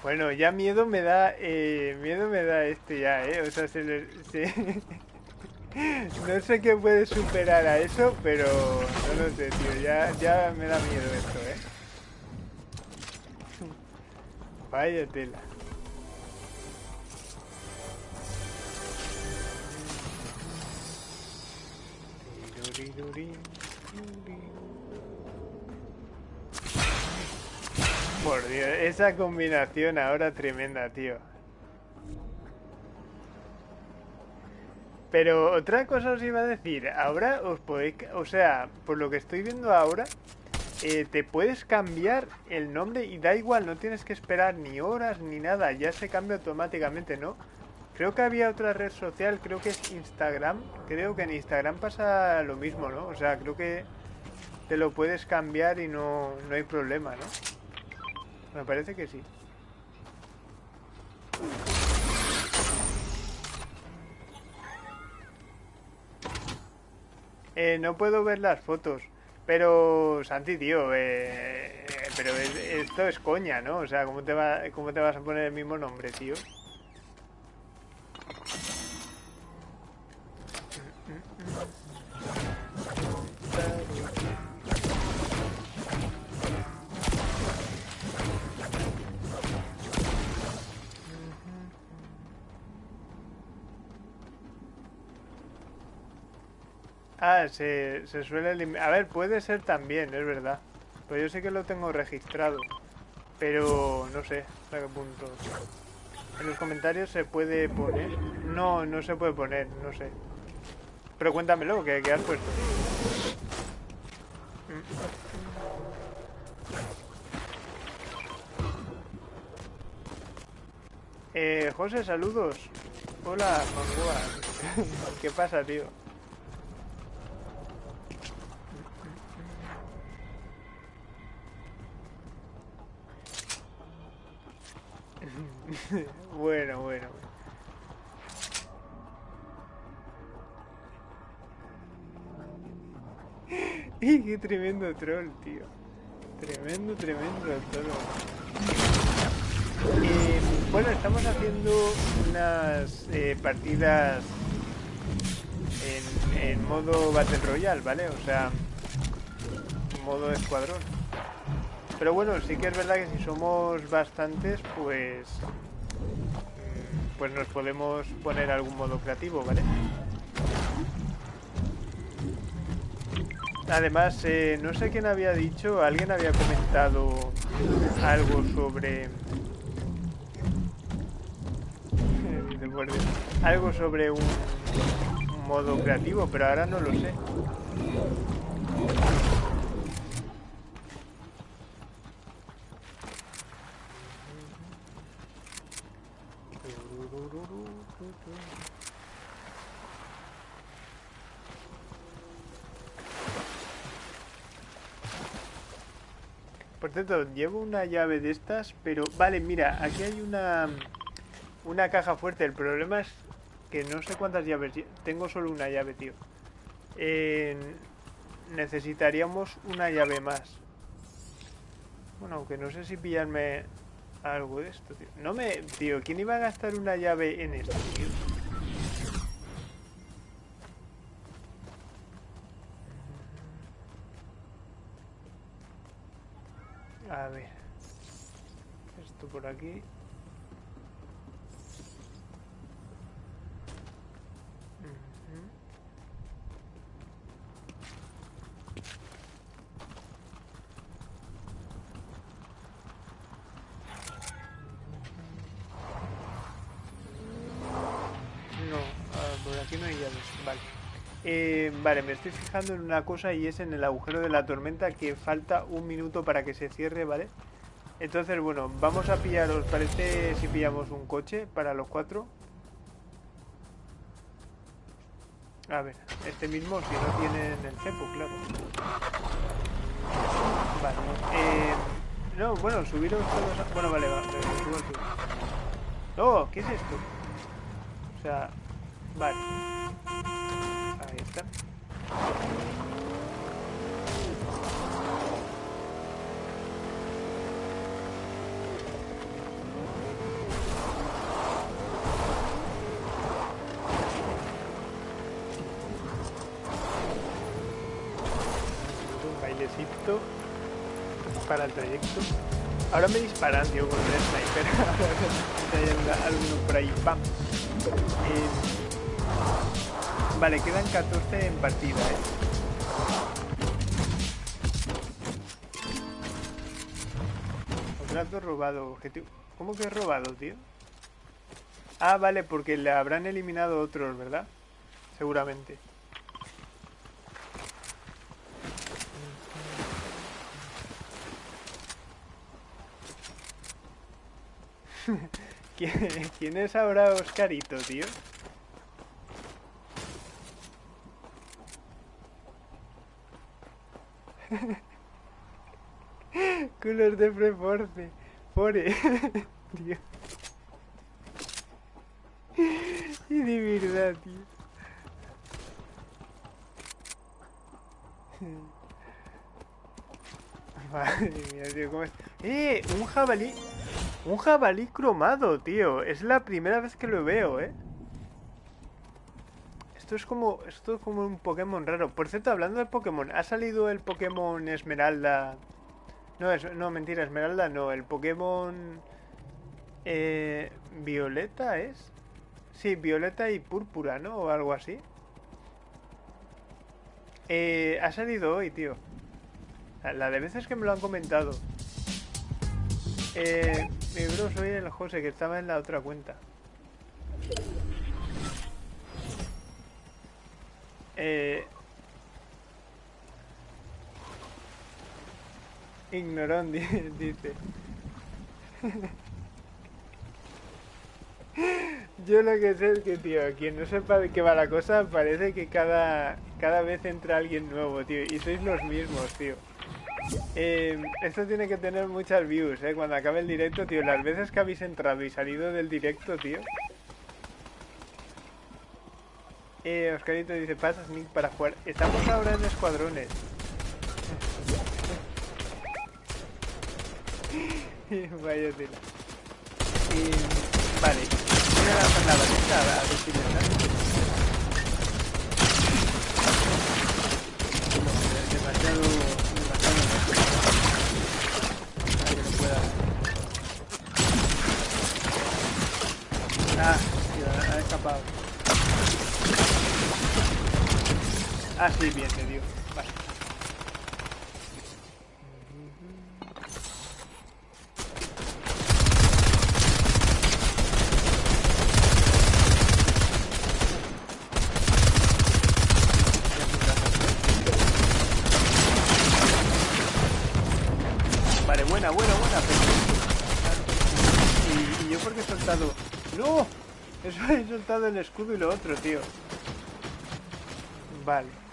A: Bueno, ya miedo me da, eh, miedo me da este ya, eh. O sea, se le, no sé qué puede superar a eso, pero no lo sé, tío. Ya, ya me da miedo esto, eh. Vaya tela. Por Dios, esa combinación ahora tremenda, tío. Pero otra cosa os iba a decir, ahora os podéis, o sea, por lo que estoy viendo ahora, eh, te puedes cambiar el nombre y da igual, no tienes que esperar ni horas ni nada, ya se cambia automáticamente, ¿no? Creo que había otra red social, creo que es Instagram, creo que en Instagram pasa lo mismo, ¿no? O sea, creo que te lo puedes cambiar y no, no hay problema, ¿no? Me parece que sí. Eh, no puedo ver las fotos. Pero, Santi, tío, eh, pero esto es coña, ¿no? O sea, ¿cómo te, va, ¿cómo te vas a poner el mismo nombre, tío? Ah, se, suele A ver, puede ser también, es verdad. Pues yo sé que lo tengo registrado. Pero no sé hasta qué punto. En los comentarios se puede poner. No, no se puede poner, no sé. Pero cuéntamelo, que, que has puesto. Eh, José, saludos. Hola. ¿Qué pasa, tío? bueno, bueno. y qué tremendo troll, tío. Tremendo, tremendo troll. Eh, bueno, estamos haciendo unas eh, partidas en, en modo Battle Royale, ¿vale? O sea, modo escuadrón. Pero bueno, sí que es verdad que si somos bastantes, pues... Mm, pues nos podemos poner algún modo creativo, ¿vale? Además, eh, no sé quién había dicho, alguien había comentado algo sobre... algo sobre un modo creativo, pero ahora no lo sé. Por cierto, llevo una llave de estas, pero... Vale, mira, aquí hay una... Una caja fuerte. El problema es que no sé cuántas llaves... Tengo solo una llave, tío. Necesitaríamos una llave más. Bueno, aunque no sé si pillarme algo de esto, tío. No me... Tío, ¿quién iba a gastar una llave en esto, tío? A ver. Esto por aquí. Vale, me estoy fijando en una cosa y es en el agujero de la tormenta que falta un minuto para que se cierre, ¿vale? Entonces, bueno, vamos a pillar, ¿os parece si pillamos un coche para los cuatro? A ver, este mismo, si no tienen el cepo, claro. Vale, eh, no, bueno, subiros todos a... Bueno, vale, va, subo, subo. ¡Oh! ¿Qué es esto? O sea, vale. Ahí está. Para el trayecto. Ahora me disparan, tío, con el sniper. hay alguno por ahí. ¡Bam! Eh, Vale, quedan 14 en partida, ¿eh? Robado, objetivo... ¿Cómo que robado, tío? Ah, vale, porque le habrán eliminado otros, ¿verdad? seguramente. ¿Quién es ahora Oscarito, tío? Culos de Preforce. Fore. tío. Y de verdad, tío. Madre mía, tío, ¿cómo es? ¡Eh! Un jabalí. Un jabalí cromado, tío. Es la primera vez que lo veo, ¿eh? Esto es como. Esto es como un Pokémon raro. Por cierto, hablando de Pokémon, ¿ha salido el Pokémon Esmeralda? No, es, no, mentira, Esmeralda no. El Pokémon. Eh, Violeta es. Sí, Violeta y Púrpura, ¿no? O algo así. Eh, ha salido hoy, tío. La de veces que me lo han comentado. Eh, mi bro, soy el José, que estaba en la otra cuenta. Eh... Ignorón, dice. Yo lo que sé es que, tío, quien no sepa de qué va la cosa, parece que cada, cada vez entra alguien nuevo, tío. Y sois los mismos, tío. Eh, esto tiene que tener muchas views, ¿eh? Cuando acabe el directo, tío. Las veces que habéis entrado y salido del directo, tío. Eh, Oscarito dice, pasas Nick para jugar. Estamos ahora en escuadrones. Vaya tela. Vale. La. demasiado Ah, tío, ha escapado. Ah, sí, bien, dio. Vale. Vale, buena, buena, buena. Y, y yo porque he soltado ¡No! Eso he soltado el escudo y lo otro, tío. Vale.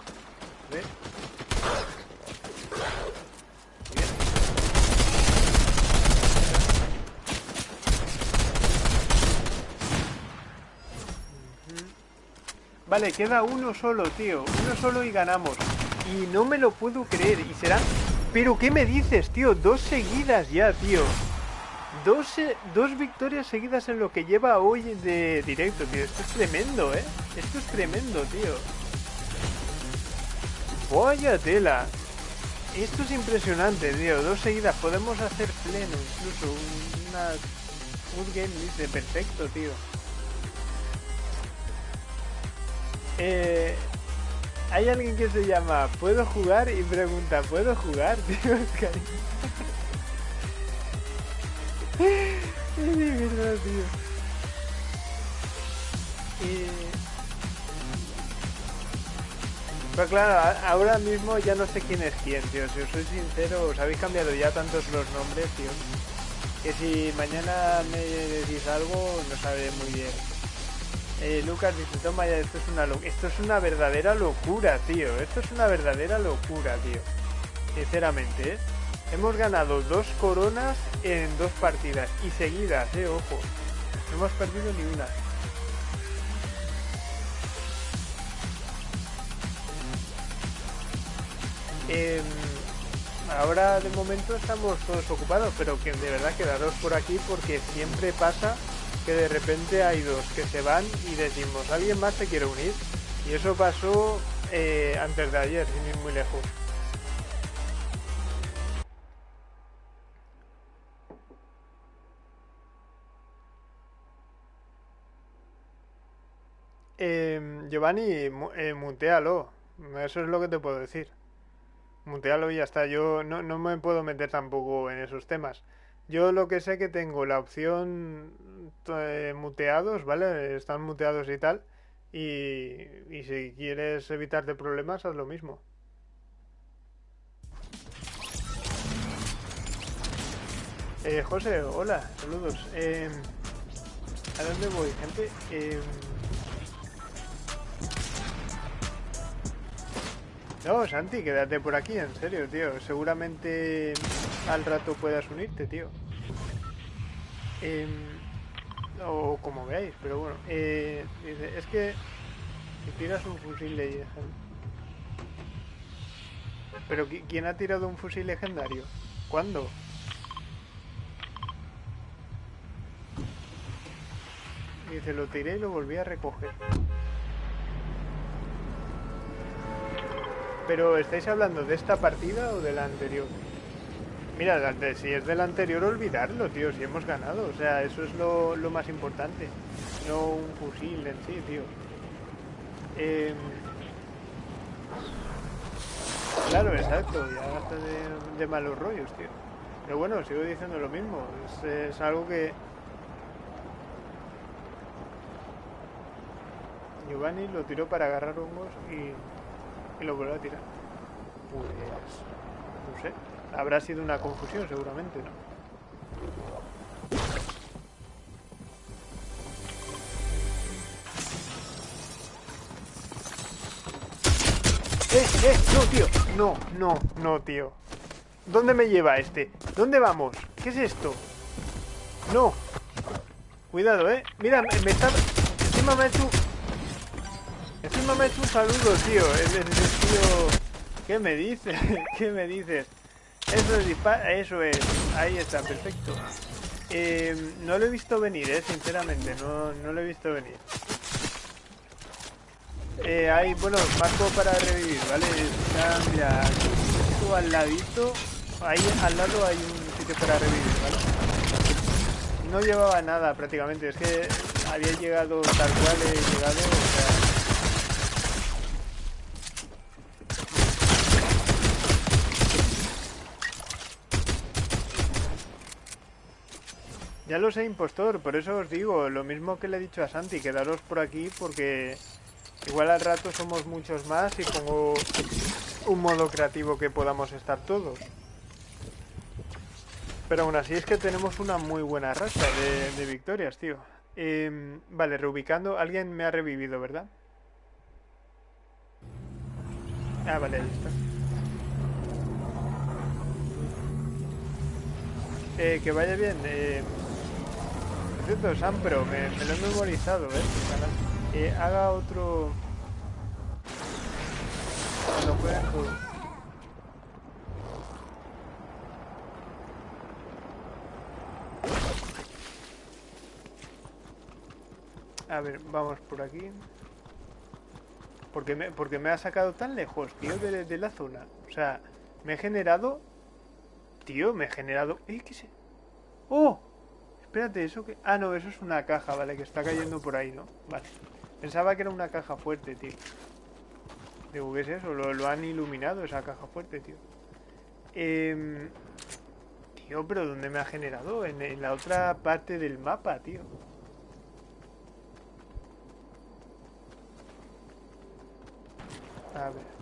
A: Vale, queda uno solo, tío. Uno solo y ganamos. Y no me lo puedo creer. Y será... ¿Pero qué me dices, tío? Dos seguidas ya, tío. Dos, eh, dos victorias seguidas en lo que lleva hoy de directo, tío. Esto es tremendo, ¿eh? Esto es tremendo, tío. Vaya tela. Esto es impresionante, tío. Dos seguidas. Podemos hacer pleno, incluso. Una... Un game dice, perfecto, tío. Eh, hay alguien que se llama ¿Puedo jugar? Y pregunta ¿Puedo jugar? Tío, es verdad, tío. Y... Pero claro, ahora mismo ya no sé quién es quién, tío. Si os soy sincero, os habéis cambiado ya tantos los nombres, tío. Que si mañana me decís algo, no sabré muy bien. Eh, Lucas dice, toma ya, esto es una esto es una verdadera locura, tío. Esto es una verdadera locura, tío. Sinceramente, ¿eh? Hemos ganado dos coronas en dos partidas y seguidas, eh, ojo. No hemos perdido ni una. Em, ahora de momento estamos todos ocupados, pero que de verdad quedaros por aquí porque siempre pasa que de repente hay dos que se van y decimos, ¿alguien más se quiere unir? Y eso pasó eh, antes de ayer, sin ir muy lejos. Eh, Giovanni, eh, mutealo. Eso es lo que te puedo decir. Mutealo y ya está. Yo no, no me puedo meter tampoco en esos temas. Yo lo que sé que tengo la opción eh, muteados, ¿vale? Están muteados y tal. Y, y si quieres evitarte problemas, haz lo mismo. Eh, José, hola, saludos. Eh, ¿A dónde voy, gente? Eh, no, Santi, quédate por aquí, en serio, tío. Seguramente al rato puedas unirte, tío. Eh, o como veáis, pero bueno. Eh, dice, es que si tiras un fusil legendario... ¿Pero quién ha tirado un fusil legendario? ¿Cuándo? Dice, lo tiré y lo volví a recoger. Pero, ¿estáis hablando de esta partida o de la anterior? Mira, si es del anterior, olvidarlo, tío, si hemos ganado. O sea, eso es lo, más importante. No un fusil en sí, tío. Eh... Claro, exacto, ya basta de, de, malos rollos, tío. Pero bueno, sigo diciendo lo mismo. Es algo que Giovanni lo tiró para agarrar hongos y, y lo volvió a tirar. Pues, no sé, habrá sido una confusión seguramente, ¿no? ¡Eh, eh! ¡No, tío! No, no, no, tío. ¿Dónde me lleva este? ¿Dónde vamos? ¿Qué es esto? No. Cuidado, ¿eh? Mira, me está... Encima me ha hecho Encima me ha hecho un saludo, tío. Es, tío... ¿Qué me dices? ¿Qué me dices? Eso es dispara... Eso es. Ahí está, perfecto. Eh, no lo he visto venir, eh, sinceramente. No, no lo he visto venir. Eh, hay, bueno, marco para revivir, ¿vale? Está, mira, justo al ladito. Ahí al lado hay un sitio para revivir, ¿vale? No llevaba nada prácticamente. Es que había llegado tal cual he llegado, o sea... Ya lo sé, impostor, por eso os digo, lo mismo que le he dicho a Santi, quedaros por aquí porque igual al rato somos muchos más y pongo un modo creativo que podamos estar todos. Pero aún así es que tenemos una muy buena racha de, victorias, tío. Em, vale, reubicando, alguien me ha revivido, ¿verdad? Ah, vale, está. Eh, que vaya bien. Eh, cierto, Sam, pero me, lo he memorizado, ¿eh? Que haga otro... Cuando jueguen A ver, vamos por aquí. Porque me, porque me ha sacado tan lejos, tío, de, de la zona. O sea, me he generado... Tío, me he generado... ¿Eh? ¿Qué sé? ¡Oh! Espérate, eso que... Ah, no, eso es una caja, vale, que está cayendo por ahí, ¿no? Vale. Pensaba que era una caja fuerte, tío. Digo, ¿qué es eso? Lo, han iluminado esa caja fuerte, tío. Eh... Tío, pero ¿dónde me ha generado? En, en la otra parte del mapa, tío. A ver.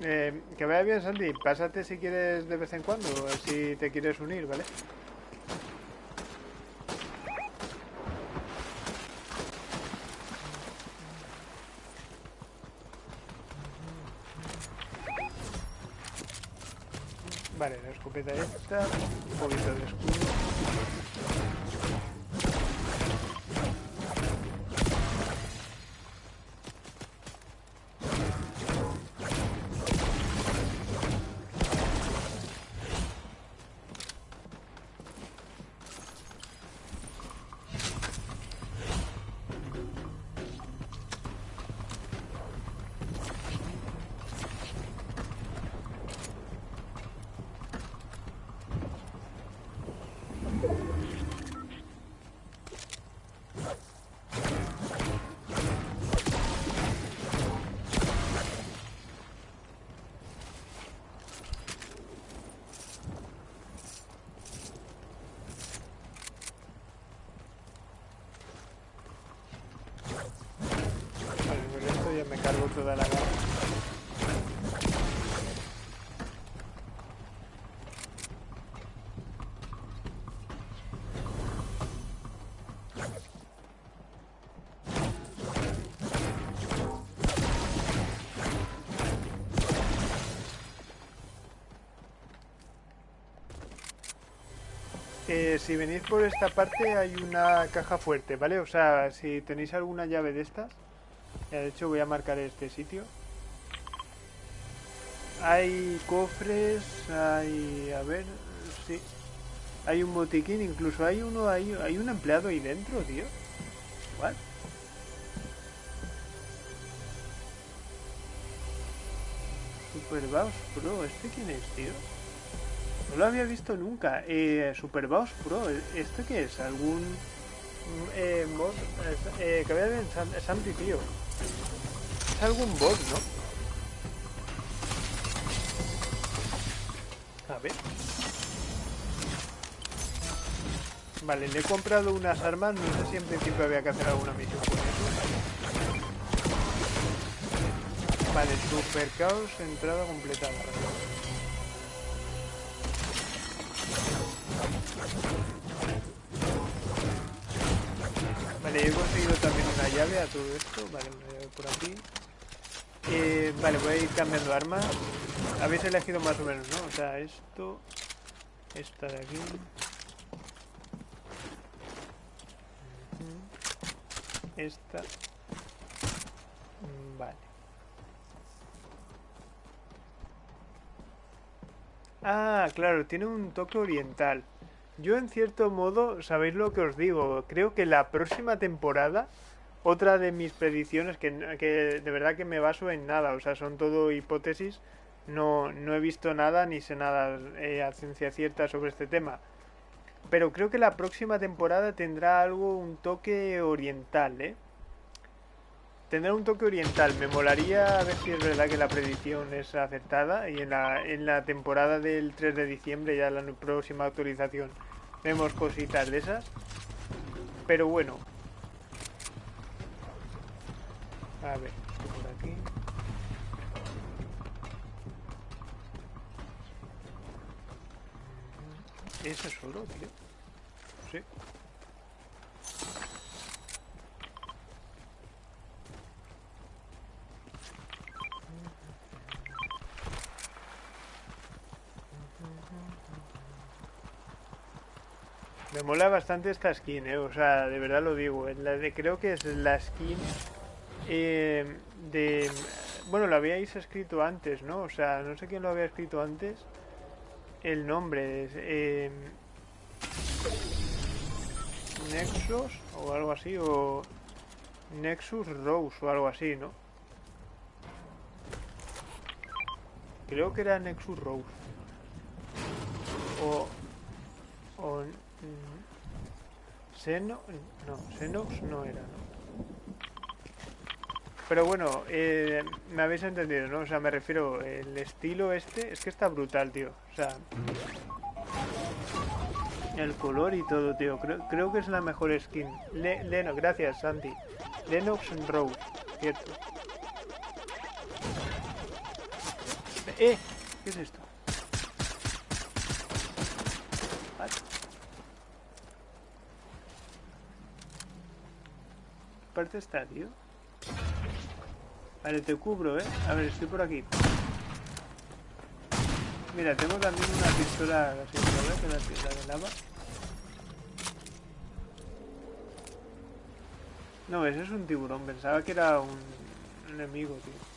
A: Eh, que vaya bien, Sandy. Pásate si quieres de vez en cuando, si te quieres unir, ¿vale? Da la. Eh, si venís por esta parte hay una caja fuerte, ¿vale? O sea, si tenéis alguna llave de estas, de hecho voy a marcar este sitio. Hay cofres, hay... a ver, sí. Hay un botiquín, incluso hay uno, hay, hay un empleado ahí dentro, tío. ¿What? Super Boss Pro, ¿este quién es, tío? No lo había visto nunca. Eh, Super Boss Pro, ¿esto qué es? ¿Algún eh? Eh, que había en San Santi, tío. Es algún bot, ¿no? A ver. Vale, le he comprado unas armas. No sé si en principio había que hacer alguna misión con eso. Vale, Super Caos, entrada completada. Vale, he conseguido también una llave a todo esto. Vale, por aquí. Eh, vale, voy a ir cambiando armas. Habéis elegido más o menos, ¿no? O sea, esto... Esta de aquí. Esta. Vale. Ah, claro, tiene un toque oriental. Yo en cierto modo, sabéis lo que os digo, creo que la próxima temporada, otra de mis predicciones, que, que de verdad que me baso en nada, o sea, son todo hipótesis, no, no he visto nada ni sé nada eh, a ciencia cierta sobre este tema. Pero creo que la próxima temporada tendrá algo, un toque oriental, ¿eh? Tendrá un toque oriental. Me molaría a ver si es verdad que la predicción es acertada y en la, en la temporada del 3 de diciembre, ya la próxima actualización, Vemos cositas de esas. Pero bueno. A ver, por aquí. ¿Eso es oro, tío? Sí. Me mola bastante esta skin, eh. O sea, de verdad lo digo. La de, creo que es la skin eh, de... Bueno, lo habíais escrito antes, ¿no? O sea, no sé quién lo había escrito antes. El nombre. Eh, Nexus o algo así, o Nexus Rose o algo así, ¿no? Creo que era Nexus Rose. O... o Seno... No, Xenox no era, ¿no? Pero bueno, eh, me habéis entendido, ¿no? O sea, me refiero, el estilo este, es que está brutal, tío. O sea, el color y todo, tío. Creo, creo que es la mejor skin. Le, Leno, gracias, Santi. Lennox Rose, cierto. ¡Eh! ¿Qué es esto? parte está, tío? Vale, te cubro, ¿eh? A ver, estoy por aquí. Mira, tengo también una pistola así, ¿no? Que la, pistola de lava. No, ese es un tiburón. Pensaba que era un enemigo, tío.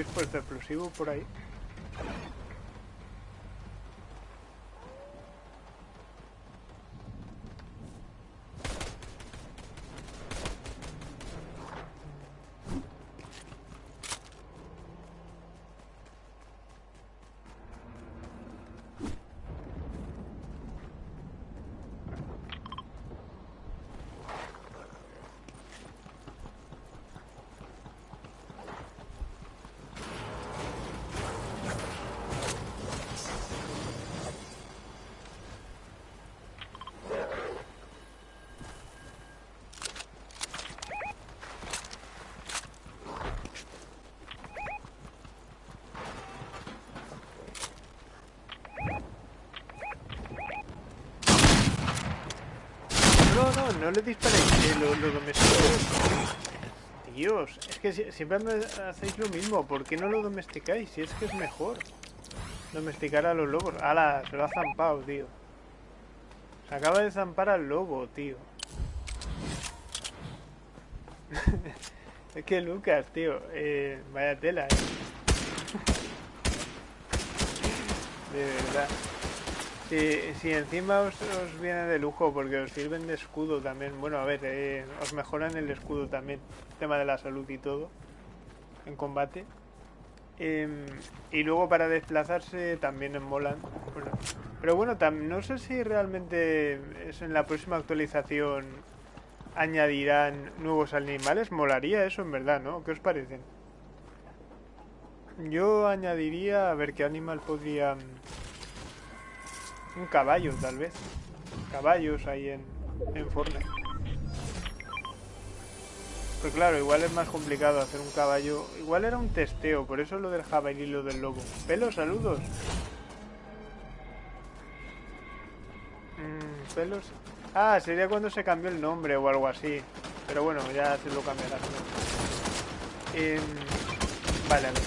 A: Habéis puesto explosivo por ahí? No, le disparéis, lo, lo. Dios, es que si- siempre hacéis lo mismo. ¿Por qué no lo domesticáis? Si es que es mejor. Domesticar a los lobos. ¡Hala! Se lo ha zampado, tío. Se acaba de zampar al lobo, tío. es que Lucas, tío. Eh, vaya tela, eh. De verdad. Si, si encima os, os viene de lujo porque os sirven de escudo también. Bueno, a ver, eh, os mejoran el escudo también. Tema de la salud y todo. En combate. Em, y luego para desplazarse también en molan. Pero bueno, tam- no sé si realmente es en la próxima actualización añadirán nuevos animales. Molaría eso en verdad, ¿no? ¿Qué os parecen? Yo añadiría a ver qué animal podría... Un caballo, tal vez. Caballos ahí en, en Fortnite. Pues claro, igual es más complicado hacer un caballo. Igual era un testeo, por eso lo del jabalí y lo del lobo. Pelos, saludos. Mm, pelos. Ah, sería cuando se cambió el nombre o algo así. Pero bueno, ya se lo cambiará. Em, vale, a ver.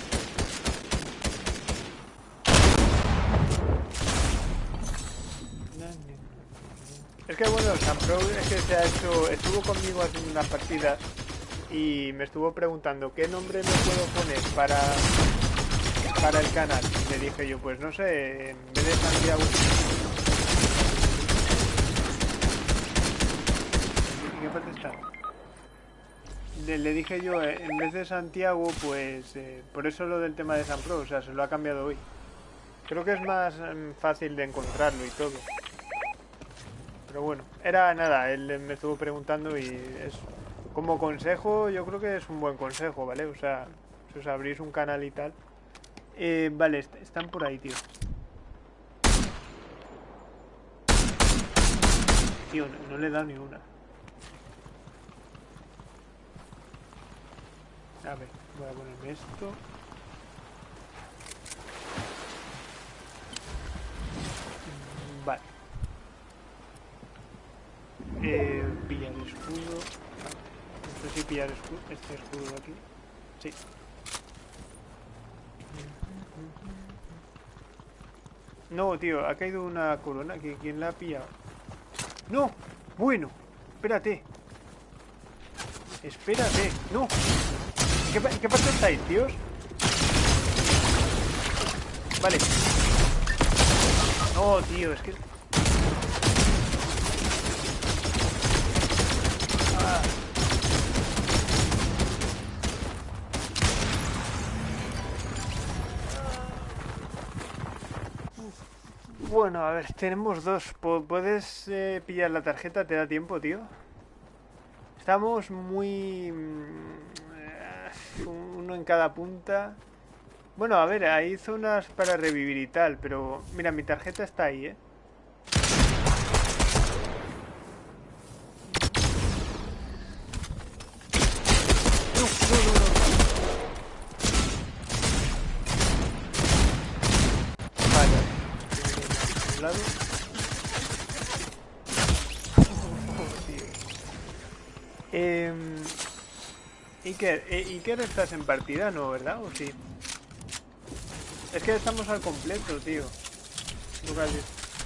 A: Es bueno, San Pro es que se ha hecho, estuvo conmigo haciendo unas partidas y me estuvo preguntando qué nombre me puedo poner para para el canal. Y le dije yo, pues no sé, en vez de Santiago. ¿En qué parte está? Le, dije yo, eh, en vez de Santiago, pues eh, por eso lo del tema de San Pro, o sea, se lo ha cambiado hoy. Creo que es más em, fácil de encontrarlo y todo. Pero bueno, era nada, él me estuvo preguntando y es como consejo, yo creo que es un buen consejo, ¿vale? O sea, si os abrís un canal y tal. Eh, vale, est- están por ahí, tío. Tío, no, no le he dado ni una. A ver, voy a ponerme esto. Eh, pillar escudo. No sé si pillar escudo, este escudo de aquí. Sí. No, tío, ha caído una corona. ¿Qui- ¿Quién la ha pillado? ¡No! Bueno, espérate. Espérate. ¡No! ¿En qué, qué parte estáis, tíos? Vale. No, tío, es que... Bueno, a ver, tenemos dos. ¿Puedes eh, pillar la tarjeta? ¿Te da tiempo, tío? Estamos muy... mm, eh, Uno en cada punta. Bueno, a ver, hay zonas para revivir y tal, pero... Mira, mi tarjeta está ahí, ¿eh? No, no, no, no. Vale. A un lado. Em, eh, Iker, estás en partida, ¿no? ¿Verdad? ¿O sí? Es que estamos al completo, tío.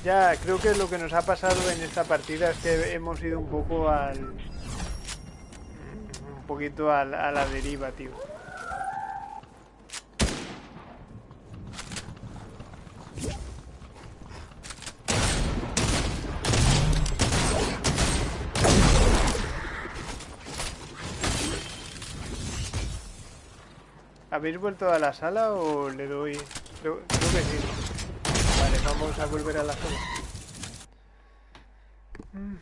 A: Ya, creo que lo que nos ha pasado en esta partida es que hemos ido un poco al... Un poquito al- a la deriva, tío. ¿Habéis vuelto a la sala o le doy...? Creo, que sí. Vale, vamos a volver a la sala. Eh,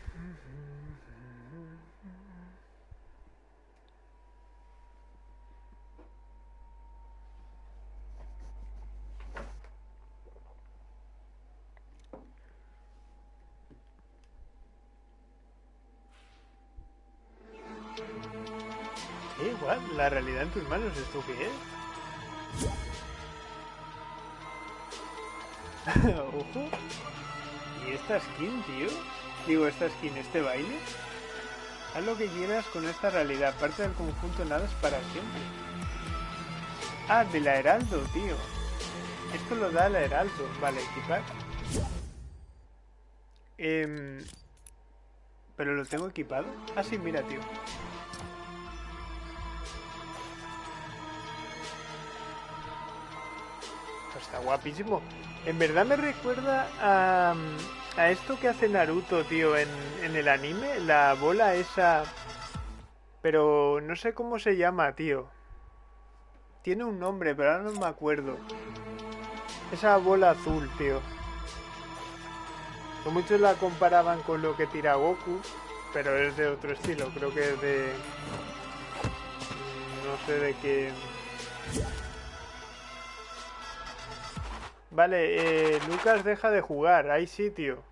A: La realidad en tus manos, ¿esto qué es? Ojo. ¿Y esta skin, tío? Digo, esta skin, este baile. Haz lo que quieras con esta realidad. Parte del conjunto nada es para siempre. Ah, de la Heraldo, tío. Esto lo da la Heraldo. Vale, equipar. Em, ¿Pero lo tengo equipado? Ah, sí, mira, tío. Está guapísimo. En verdad me recuerda a, a esto que hace Naruto, tío, en, en el anime. La bola esa... Pero no sé cómo se llama, tío. Tiene un nombre, pero ahora no me acuerdo. Esa bola azul, tío. Muchos la comparaban con lo que tira Goku, pero es de otro estilo. Creo que es de... No sé de qué... Vale, eh, Lucas deja de jugar. Hay sitio.